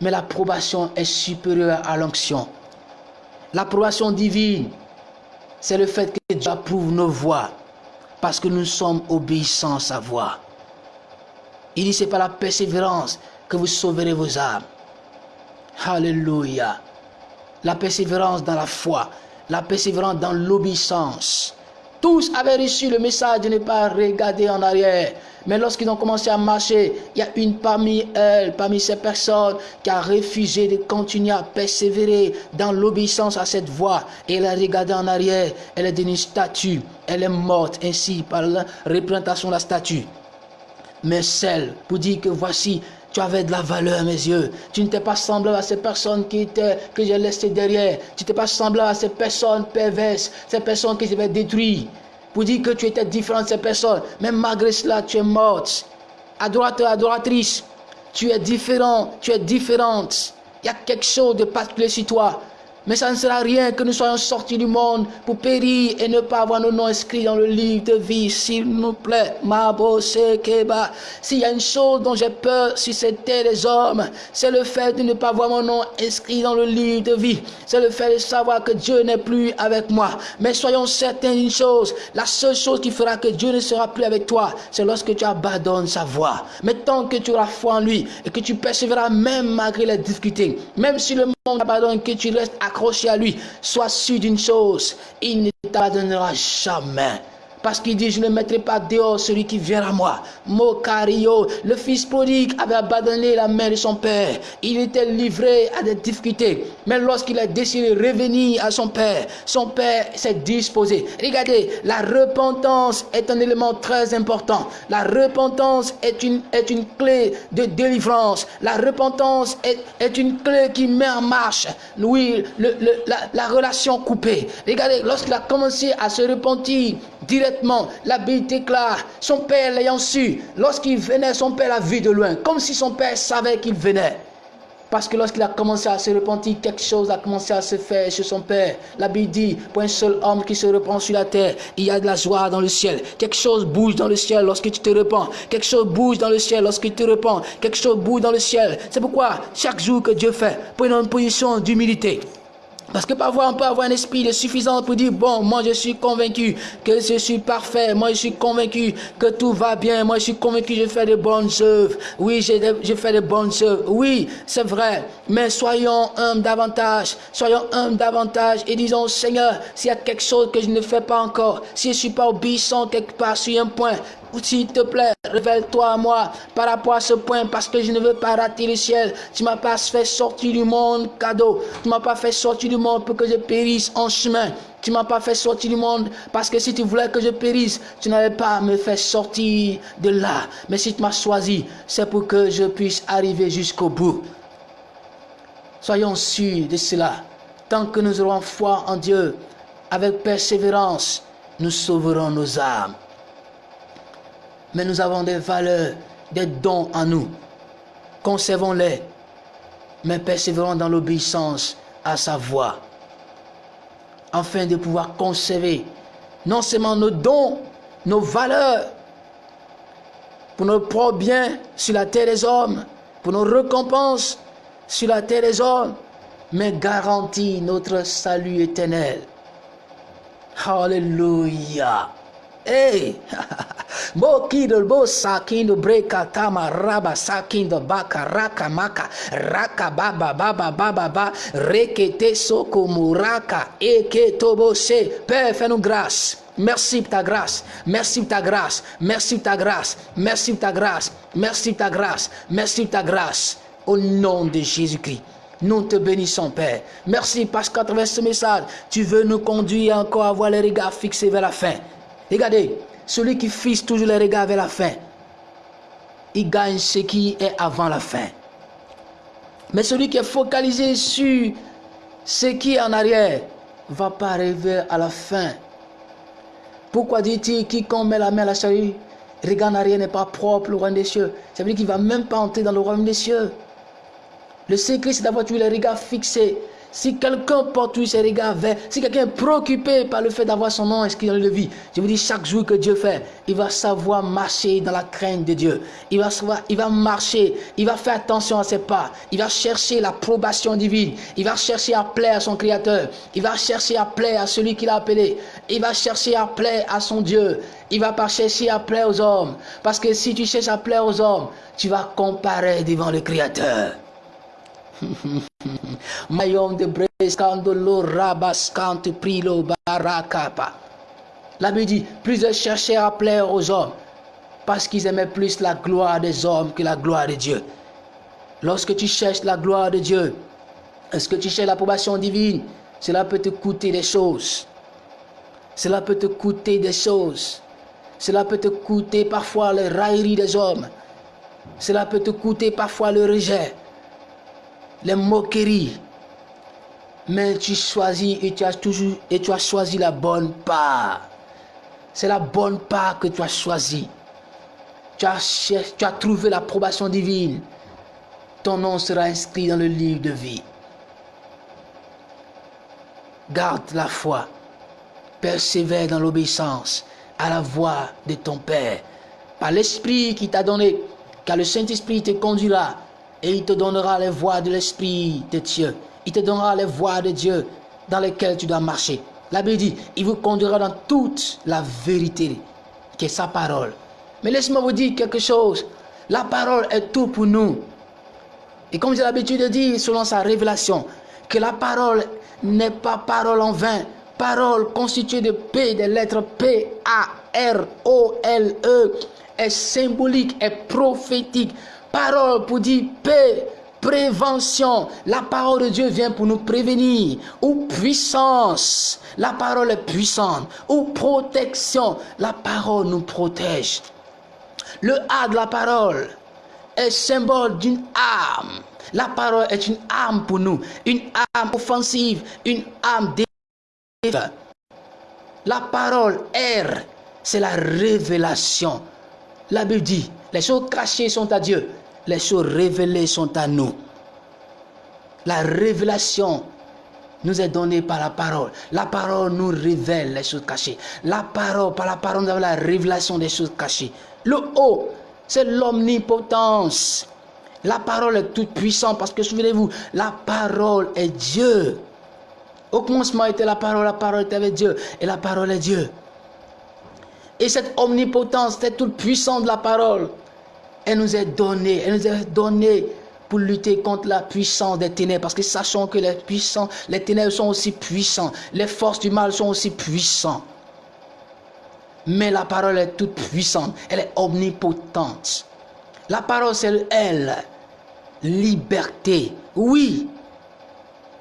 Mais l'approbation est supérieure à l'onction. L'approbation divine, c'est le fait que Dieu approuve nos voix parce que nous sommes obéissants à sa voix. Il dit, c'est par la persévérance que vous sauverez vos âmes. Alléluia. La persévérance dans la foi, la persévérance dans l'obéissance. Tous avaient reçu le message de ne pas regarder en arrière. Mais lorsqu'ils ont commencé à marcher, il y a une parmi elles, parmi ces personnes, qui a refusé de continuer à persévérer dans l'obéissance à cette voie. Et elle a regardé en arrière. Elle est devenue statue. Elle est morte ainsi par la représentation de la statue. Mais celle, pour dire que voici, tu avais de la valeur à mes yeux. Tu n'étais pas semblable à ces personnes qui que j'ai laissées derrière. Tu n'étais pas semblable à ces personnes perverses, ces personnes qui s'avaient détruit. Pour dire que tu étais différent de ces personnes. Mais malgré cela, tu es morte. Adorateur, adoratrice, tu es différent, tu es différente. Il y a quelque chose de particulier sur toi. Mais ça ne sert à rien que nous soyons sortis du monde pour périr et ne pas avoir nos noms inscrits dans le livre de vie, s'il nous plaît. Keba. S'il y a une chose dont j'ai peur si c'était les hommes, c'est le fait de ne pas avoir mon nom inscrit dans le livre de vie. C'est le fait de savoir que Dieu n'est plus avec moi. Mais soyons certains d'une chose, la seule chose qui fera que Dieu ne sera plus avec toi, c'est lorsque tu abandonnes sa voix. Mais tant que tu auras foi en lui et que tu persévéreras même malgré les difficultés, même si le monde abandonne, que tu restes accroché à lui, sois sûr d'une chose, il ne t'abandonnera jamais. Parce qu'il dit, je ne mettrai pas dehors celui qui vient à moi. Mokario, le fils prodigue avait abandonné la main de son père. Il était livré à des difficultés. Mais lorsqu'il a décidé de revenir à son père, son père s'est disposé. Regardez, la repentance est un élément très important. La repentance est une, est une clé de délivrance. La repentance est, est une clé qui met en marche, oui, la relation coupée. Regardez, lorsqu'il a commencé à se repentir, directement. La Bible déclare, son père l'ayant su, lorsqu'il venait, son père l'a vu de loin, comme si son père savait qu'il venait. Parce que lorsqu'il a commencé à se repentir, quelque chose a commencé à se faire chez son père. La Bible dit, pour un seul homme qui se repent sur la terre, il y a de la joie dans le ciel. Quelque chose bouge dans le ciel lorsque tu te repens. Quelque chose bouge dans le ciel lorsque te repens. Quelque chose bouge dans le ciel. C'est pourquoi chaque jour que Dieu fait, pour une position d'humilité. Parce que parfois on peut avoir un esprit de suffisance pour dire, bon, moi je suis convaincu que je suis parfait, moi je suis convaincu que tout va bien, moi je suis convaincu que je fais de bonnes œuvres, oui, je, fais de bonnes œuvres, oui, c'est vrai, mais soyons humbles davantage, soyons humbles davantage et disons, Seigneur, s'il y a quelque chose que je ne fais pas encore, si je ne suis pas obéissant quelque part sur un point, s'il te plaît, révèle-toi à moi par rapport à ce point parce que je ne veux pas rater le ciel. Tu m'as pas fait sortir du monde cadeau. Tu m'as pas fait sortir du monde pour que je périsse en chemin. Tu m'as pas fait sortir du monde parce que si tu voulais que je périsse, tu n'allais pas me faire sortir de là. Mais si tu m'as choisi, c'est pour que je puisse arriver jusqu'au bout. Soyons sûrs de cela. Tant que nous aurons foi en Dieu, avec persévérance, nous sauverons nos âmes mais nous avons des valeurs, des dons en nous. Conservons-les, mais persévérons dans l'obéissance à sa voix, afin de pouvoir conserver non seulement nos dons, nos valeurs, pour nos propres biens sur la terre des hommes, pour nos récompenses sur la terre des hommes, mais garantir notre salut éternel. Alléluia. Hey! *laughs* Bo kido bo sakindo breka tama raba sakindo baka raka maka raka baba baba baba ba rekete soko muraka eke tobo se Père fais-nous grâce Merci pour ta grâce. Merci pour ta grâce. Merci pour ta grâce. Merci pour ta grâce. Merci pour ta grâce. Merci pour ta grâce. Au nom de Jésus-Christ. Nous te bénissons, Père. Merci parce qu'à travers ce message, tu veux nous conduire encore à avoir les regards fixés vers la fin. Regardez, celui qui fixe toujours les regards vers la fin, il gagne ce qui est avant la fin. Mais celui qui est focalisé sur ce qui est en arrière, va pas arriver à la fin. Pourquoi dit-il quiconque met la main à la charrue, regarde en arrière n'est pas propre au royaume des cieux. Ça veut dire qu'il ne va même pas entrer dans le royaume des cieux. Le secret, c'est d'avoir toujours les regards fixés si quelqu'un porte ses regards vers, si quelqu'un est préoccupé par le fait d'avoir son nom inscrit dans le vie, je vous dis chaque jour que Dieu fait, il va savoir marcher dans la crainte de Dieu. Il va savoir, il va marcher, il va faire attention à ses pas, il va chercher l'approbation divine, il va chercher à plaire à son Créateur, il va chercher à plaire à celui qui l'a appelé, il va chercher à plaire à son Dieu, il va pas chercher à plaire aux hommes, parce que si tu cherches à plaire aux hommes, tu vas comparer devant le Créateur. *laughs* Mayom de brescando lo rabascante prilo barakapa. La Bible dit, plusieurs cherchèrent à plaire aux hommes parce qu'ils aimaient plus la gloire des hommes que la gloire de Dieu. Lorsque tu cherches la gloire de Dieu, est-ce que tu cherches l'approbation divine? Cela peut te coûter des choses. Cela peut te coûter des choses. Cela peut te coûter parfois les railleries des hommes. Cela peut te coûter parfois le rejet, les moqueries. Mais tu choisis et tu as toujours et tu as choisi la bonne part. C'est la bonne part que tu as choisie. Tu as, tu as trouvé l'approbation divine. Ton nom sera inscrit dans le livre de vie. Garde la foi. Persévère dans l'obéissance à la voix de ton Père. Par l'Esprit qui t'a donné car le Saint-Esprit te conduira et il te donnera les voies de l'Esprit de Dieu. Il te donnera les voies de Dieu dans lesquelles tu dois marcher. La Bible dit, il vous conduira dans toute la vérité, qui est sa parole. Mais laisse-moi vous dire quelque chose. La parole est tout pour nous. Et comme j'ai l'habitude de dire, selon sa révélation, que la parole n'est pas parole en vain. Parole constituée de P, des lettres P, A, R, O, L, E, est symbolique, est prophétique. Parole pour dire paix, prévention. La parole de Dieu vient pour nous prévenir. Ou puissance. La parole est puissante. Ou protection. La parole nous protège. Le A de la parole est symbole d'une arme. La parole est une arme pour nous. Une arme offensive. Une arme défensive. La parole R, c'est la révélation. La Bible dit, les choses cachées sont à Dieu, les choses révélées sont à nous. La révélation nous est donnée par la parole. La parole nous révèle les choses cachées. La parole, par la parole, nous avons la révélation des choses cachées. Le haut, c'est l'omnipotence. La parole est toute puissante parce que souvenez-vous, la parole est Dieu. Au commencement était la parole, la parole était avec Dieu et la parole est Dieu. Et cette omnipotence, cette toute puissance de la parole, elle nous est donnée. Elle nous est donnée pour lutter contre la puissance des ténèbres. Parce que sachons que les puissants, les ténèbres sont aussi puissants. Les forces du mal sont aussi puissantes. Mais la parole est toute puissante. Elle est omnipotente. La parole, c'est elle. Liberté. Oui,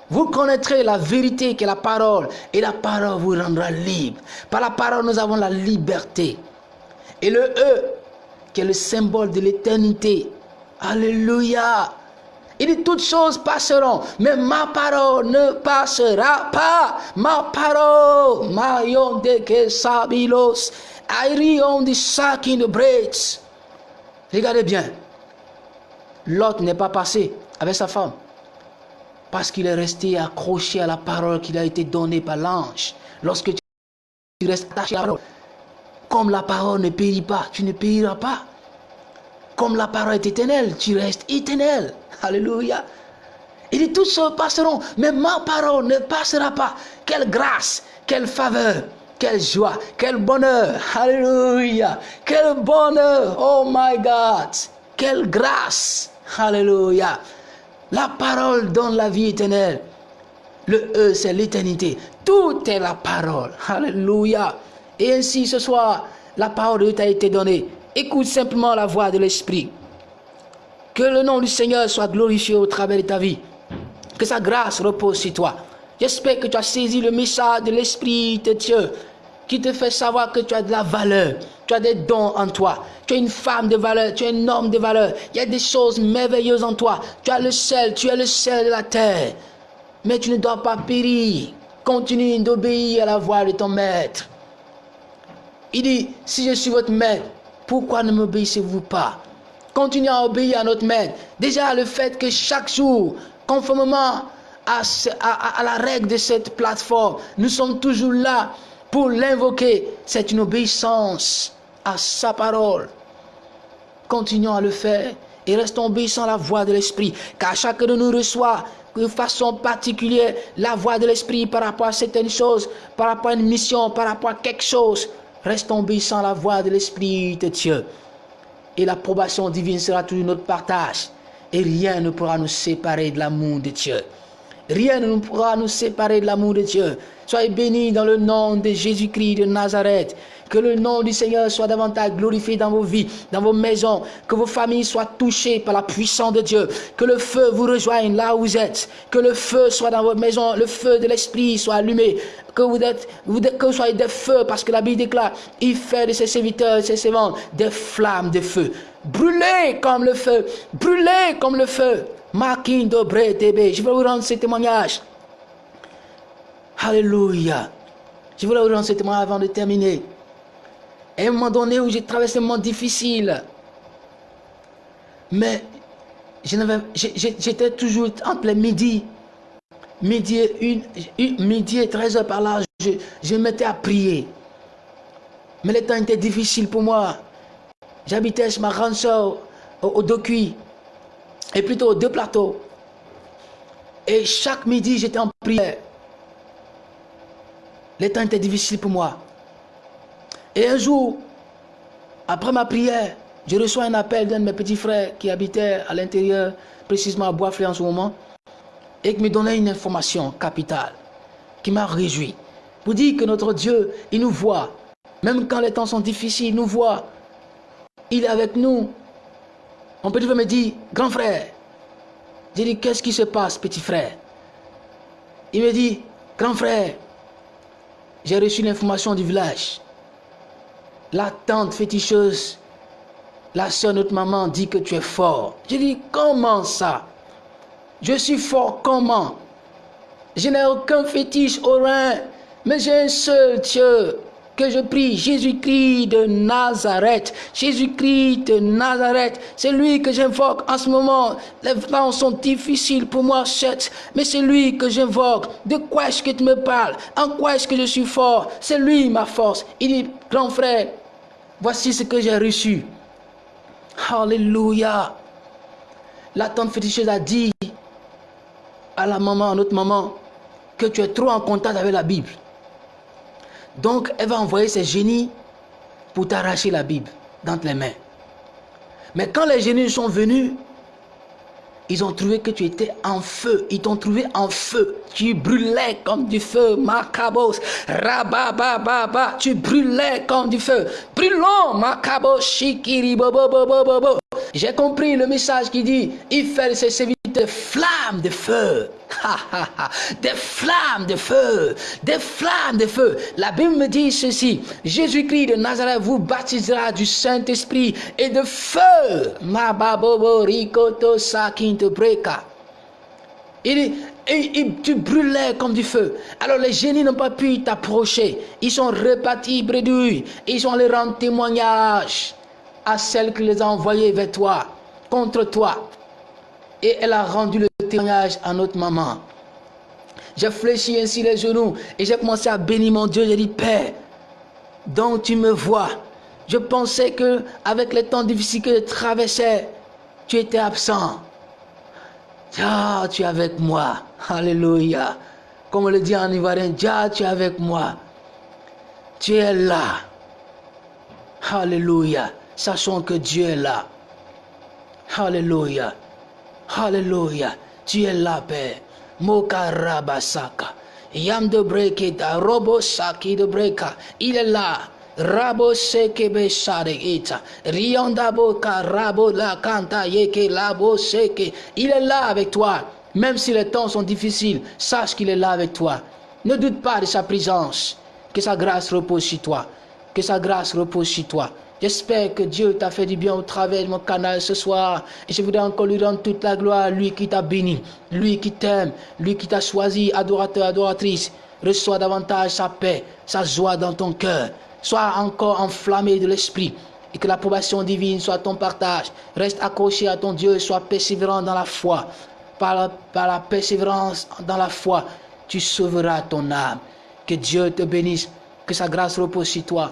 vous connaîtrez la vérité qui est la parole et la parole vous rendra libre. Par la parole, nous avons la liberté. Et le E, qui est le symbole de l'éternité. Alléluia. Il dit toutes choses passeront, mais ma parole ne passera pas. Ma parole, ma de que sabilos, airion de sac in the braids. Regardez bien. L'autre n'est pas passé avec sa femme. Parce qu'il est resté accroché à la parole qui a été donnée par l'ange. Lorsque tu restes attaché à la parole, comme la parole ne périt pas, tu ne périras pas. Comme la parole est éternelle, tu restes éternel. Alléluia. Il dit, toutes choses passeront, mais ma parole ne passera pas. Quelle grâce, quelle faveur, quelle joie, quel bonheur. Alléluia. Quel bonheur. Oh my God. Quelle grâce. Alléluia. La parole donne la vie éternelle. Le E, c'est l'éternité. Tout est la parole. Alléluia. Et ainsi, ce soir, la parole de Dieu t'a été donnée. Écoute simplement la voix de l'Esprit. Que le nom du Seigneur soit glorifié au travers de ta vie. Que sa grâce repose sur toi. J'espère que tu as saisi le message de l'Esprit de Dieu qui te fait savoir que tu as de la valeur, tu as des dons en toi, tu es une femme de valeur, tu es un homme de valeur, il y a des choses merveilleuses en toi, tu as le sel, tu es le sel de la terre, mais tu ne dois pas périr, continue d'obéir à la voix de ton maître. Il dit, si je suis votre maître, pourquoi ne m'obéissez-vous pas? Continuez à obéir à notre maître. Déjà, le fait que chaque jour, conformément à, à la règle de cette plateforme, nous sommes toujours là pour l'invoquer, c'est une obéissance à sa parole. Continuons à le faire et restons obéissants à la voix de l'Esprit, car chacun de nous reçoit de façon particulière la voix de l'Esprit par rapport à certaines choses, par rapport à une mission, par rapport à quelque chose. Restons obéissants à la voix de l'Esprit de Dieu. Et l'approbation divine sera toujours notre partage. Et rien ne pourra nous séparer de l'amour de Dieu. Rien ne pourra nous séparer de l'amour de Dieu. Soyez bénis dans le nom de Jésus-Christ de Nazareth. Que le nom du Seigneur soit davantage glorifié dans vos vies, dans vos maisons. Que vos familles soient touchées par la puissance de Dieu. Que le feu vous rejoigne là où vous êtes. Que le feu soit dans votre maison. Le feu de l'Esprit soit allumé. Que vous, êtes, soyez des feux parce que la Bible déclare, il fait de ses serviteurs, ses servantes, des flammes de feu. Brûlez comme le feu. Brûlez comme le feu. Je vais vous rendre ce témoignage. Alléluia. Je voulais vous rendre ce témoignage avant de terminer. Et à un moment donné où j'ai traversé un moment difficile, mais j'étais toujours entre les midi, midi et, une, midi et 13 heures par là, je, je me mettais à prier. Mais le temps était difficile pour moi. J'habitais chez ma grande soeur au, au et plutôt deux plateaux. Et chaque midi, j'étais en prière. Le temps était difficile pour moi. Et un jour, après ma prière, je reçois un appel d'un de mes petits frères qui habitait à l'intérieur, précisément à Boisflé en ce moment, et qui me donnait une information capitale qui m'a réjoui. Pour dire que notre Dieu, il nous voit. Même quand les temps sont difficiles, il nous voit. Il est avec nous. Mon petit frère me dit, grand frère, j'ai dit, qu'est-ce qui se passe, petit frère? Il me dit, grand frère, j'ai reçu l'information du village. La tante féticheuse, la soeur notre maman dit que tu es fort. J'ai dit, comment ça? Je suis fort comment? Je n'ai aucun fétiche au rein, mais j'ai un seul Dieu que je prie, Jésus-Christ de Nazareth. Jésus-Christ de Nazareth, c'est lui que j'invoque en ce moment. Les temps sont difficiles pour moi, certes, mais c'est lui que j'invoque. De quoi est-ce que tu me parles? En quoi est-ce que je suis fort? C'est lui ma force. Il dit, grand frère, voici ce que j'ai reçu. Alléluia. La tante féticheuse a dit à la maman, à notre maman, que tu es trop en contact avec la Bible. Donc, elle va envoyer ses génies pour t'arracher la Bible dans les mains. Mais quand les génies sont venus, ils ont trouvé que tu étais en feu. Ils t'ont trouvé en feu. Tu brûlais comme du feu. Macabos. Rababababa. Tu brûlais comme du feu. Brûlons. Macabos. Shikiri. J'ai compris le message qui dit il fait ses serviteurs flammes de feu. des flammes de feu. Des flammes de feu. La Bible me dit ceci. Jésus-Christ de Nazareth vous baptisera du Saint-Esprit et de feu. Breka. Il, et, tu brûlais comme du feu. Alors les génies n'ont pas pu t'approcher. Ils sont repartis bredouilles. Ils ont les rendre témoignage à celle qui les a envoyés vers toi, contre toi. Et elle a rendu le témoignage à notre maman. J'ai fléchi ainsi les genoux et j'ai commencé à bénir mon Dieu. J'ai dit, Père, donc tu me vois. Je pensais que avec les temps difficiles que je traversais, tu étais absent. Ah, tu es avec moi. Alléluia. Comme on le dit en ivoirien, Dieu, tu es avec moi. Tu es là. Alléluia. Sachons que Dieu est là. Alléluia. Alléluia. Tu es là, Père. Mokarabasaka. Yam de. Il est là. Rabo la kanta yeke labo. Il est là avec toi. Même si les temps sont difficiles, sache qu'il est là avec toi. Ne doute pas de sa présence. Que sa grâce repose sur toi. Que sa grâce repose sur toi. J'espère que Dieu t'a fait du bien au travers de mon canal ce soir. Et je voudrais encore lui rendre toute la gloire, lui qui t'a béni, lui qui t'aime, lui qui t'a choisi, adorateur, adoratrice. Reçois davantage sa paix, sa joie dans ton cœur. Sois encore enflammé de l'esprit et que l'approbation divine soit ton partage. Reste accroché à ton Dieu, sois persévérant dans la foi. Par la, par la persévérance dans la foi, tu sauveras ton âme. Que Dieu te bénisse, que sa grâce repose sur toi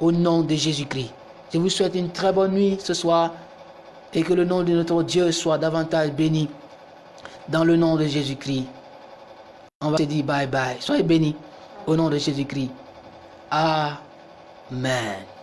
au nom de Jésus-Christ. Je vous souhaite une très bonne nuit ce soir et que le nom de notre Dieu soit davantage béni dans le nom de Jésus-Christ. On va se dire bye bye. Soyez bénis au nom de Jésus-Christ. Amen.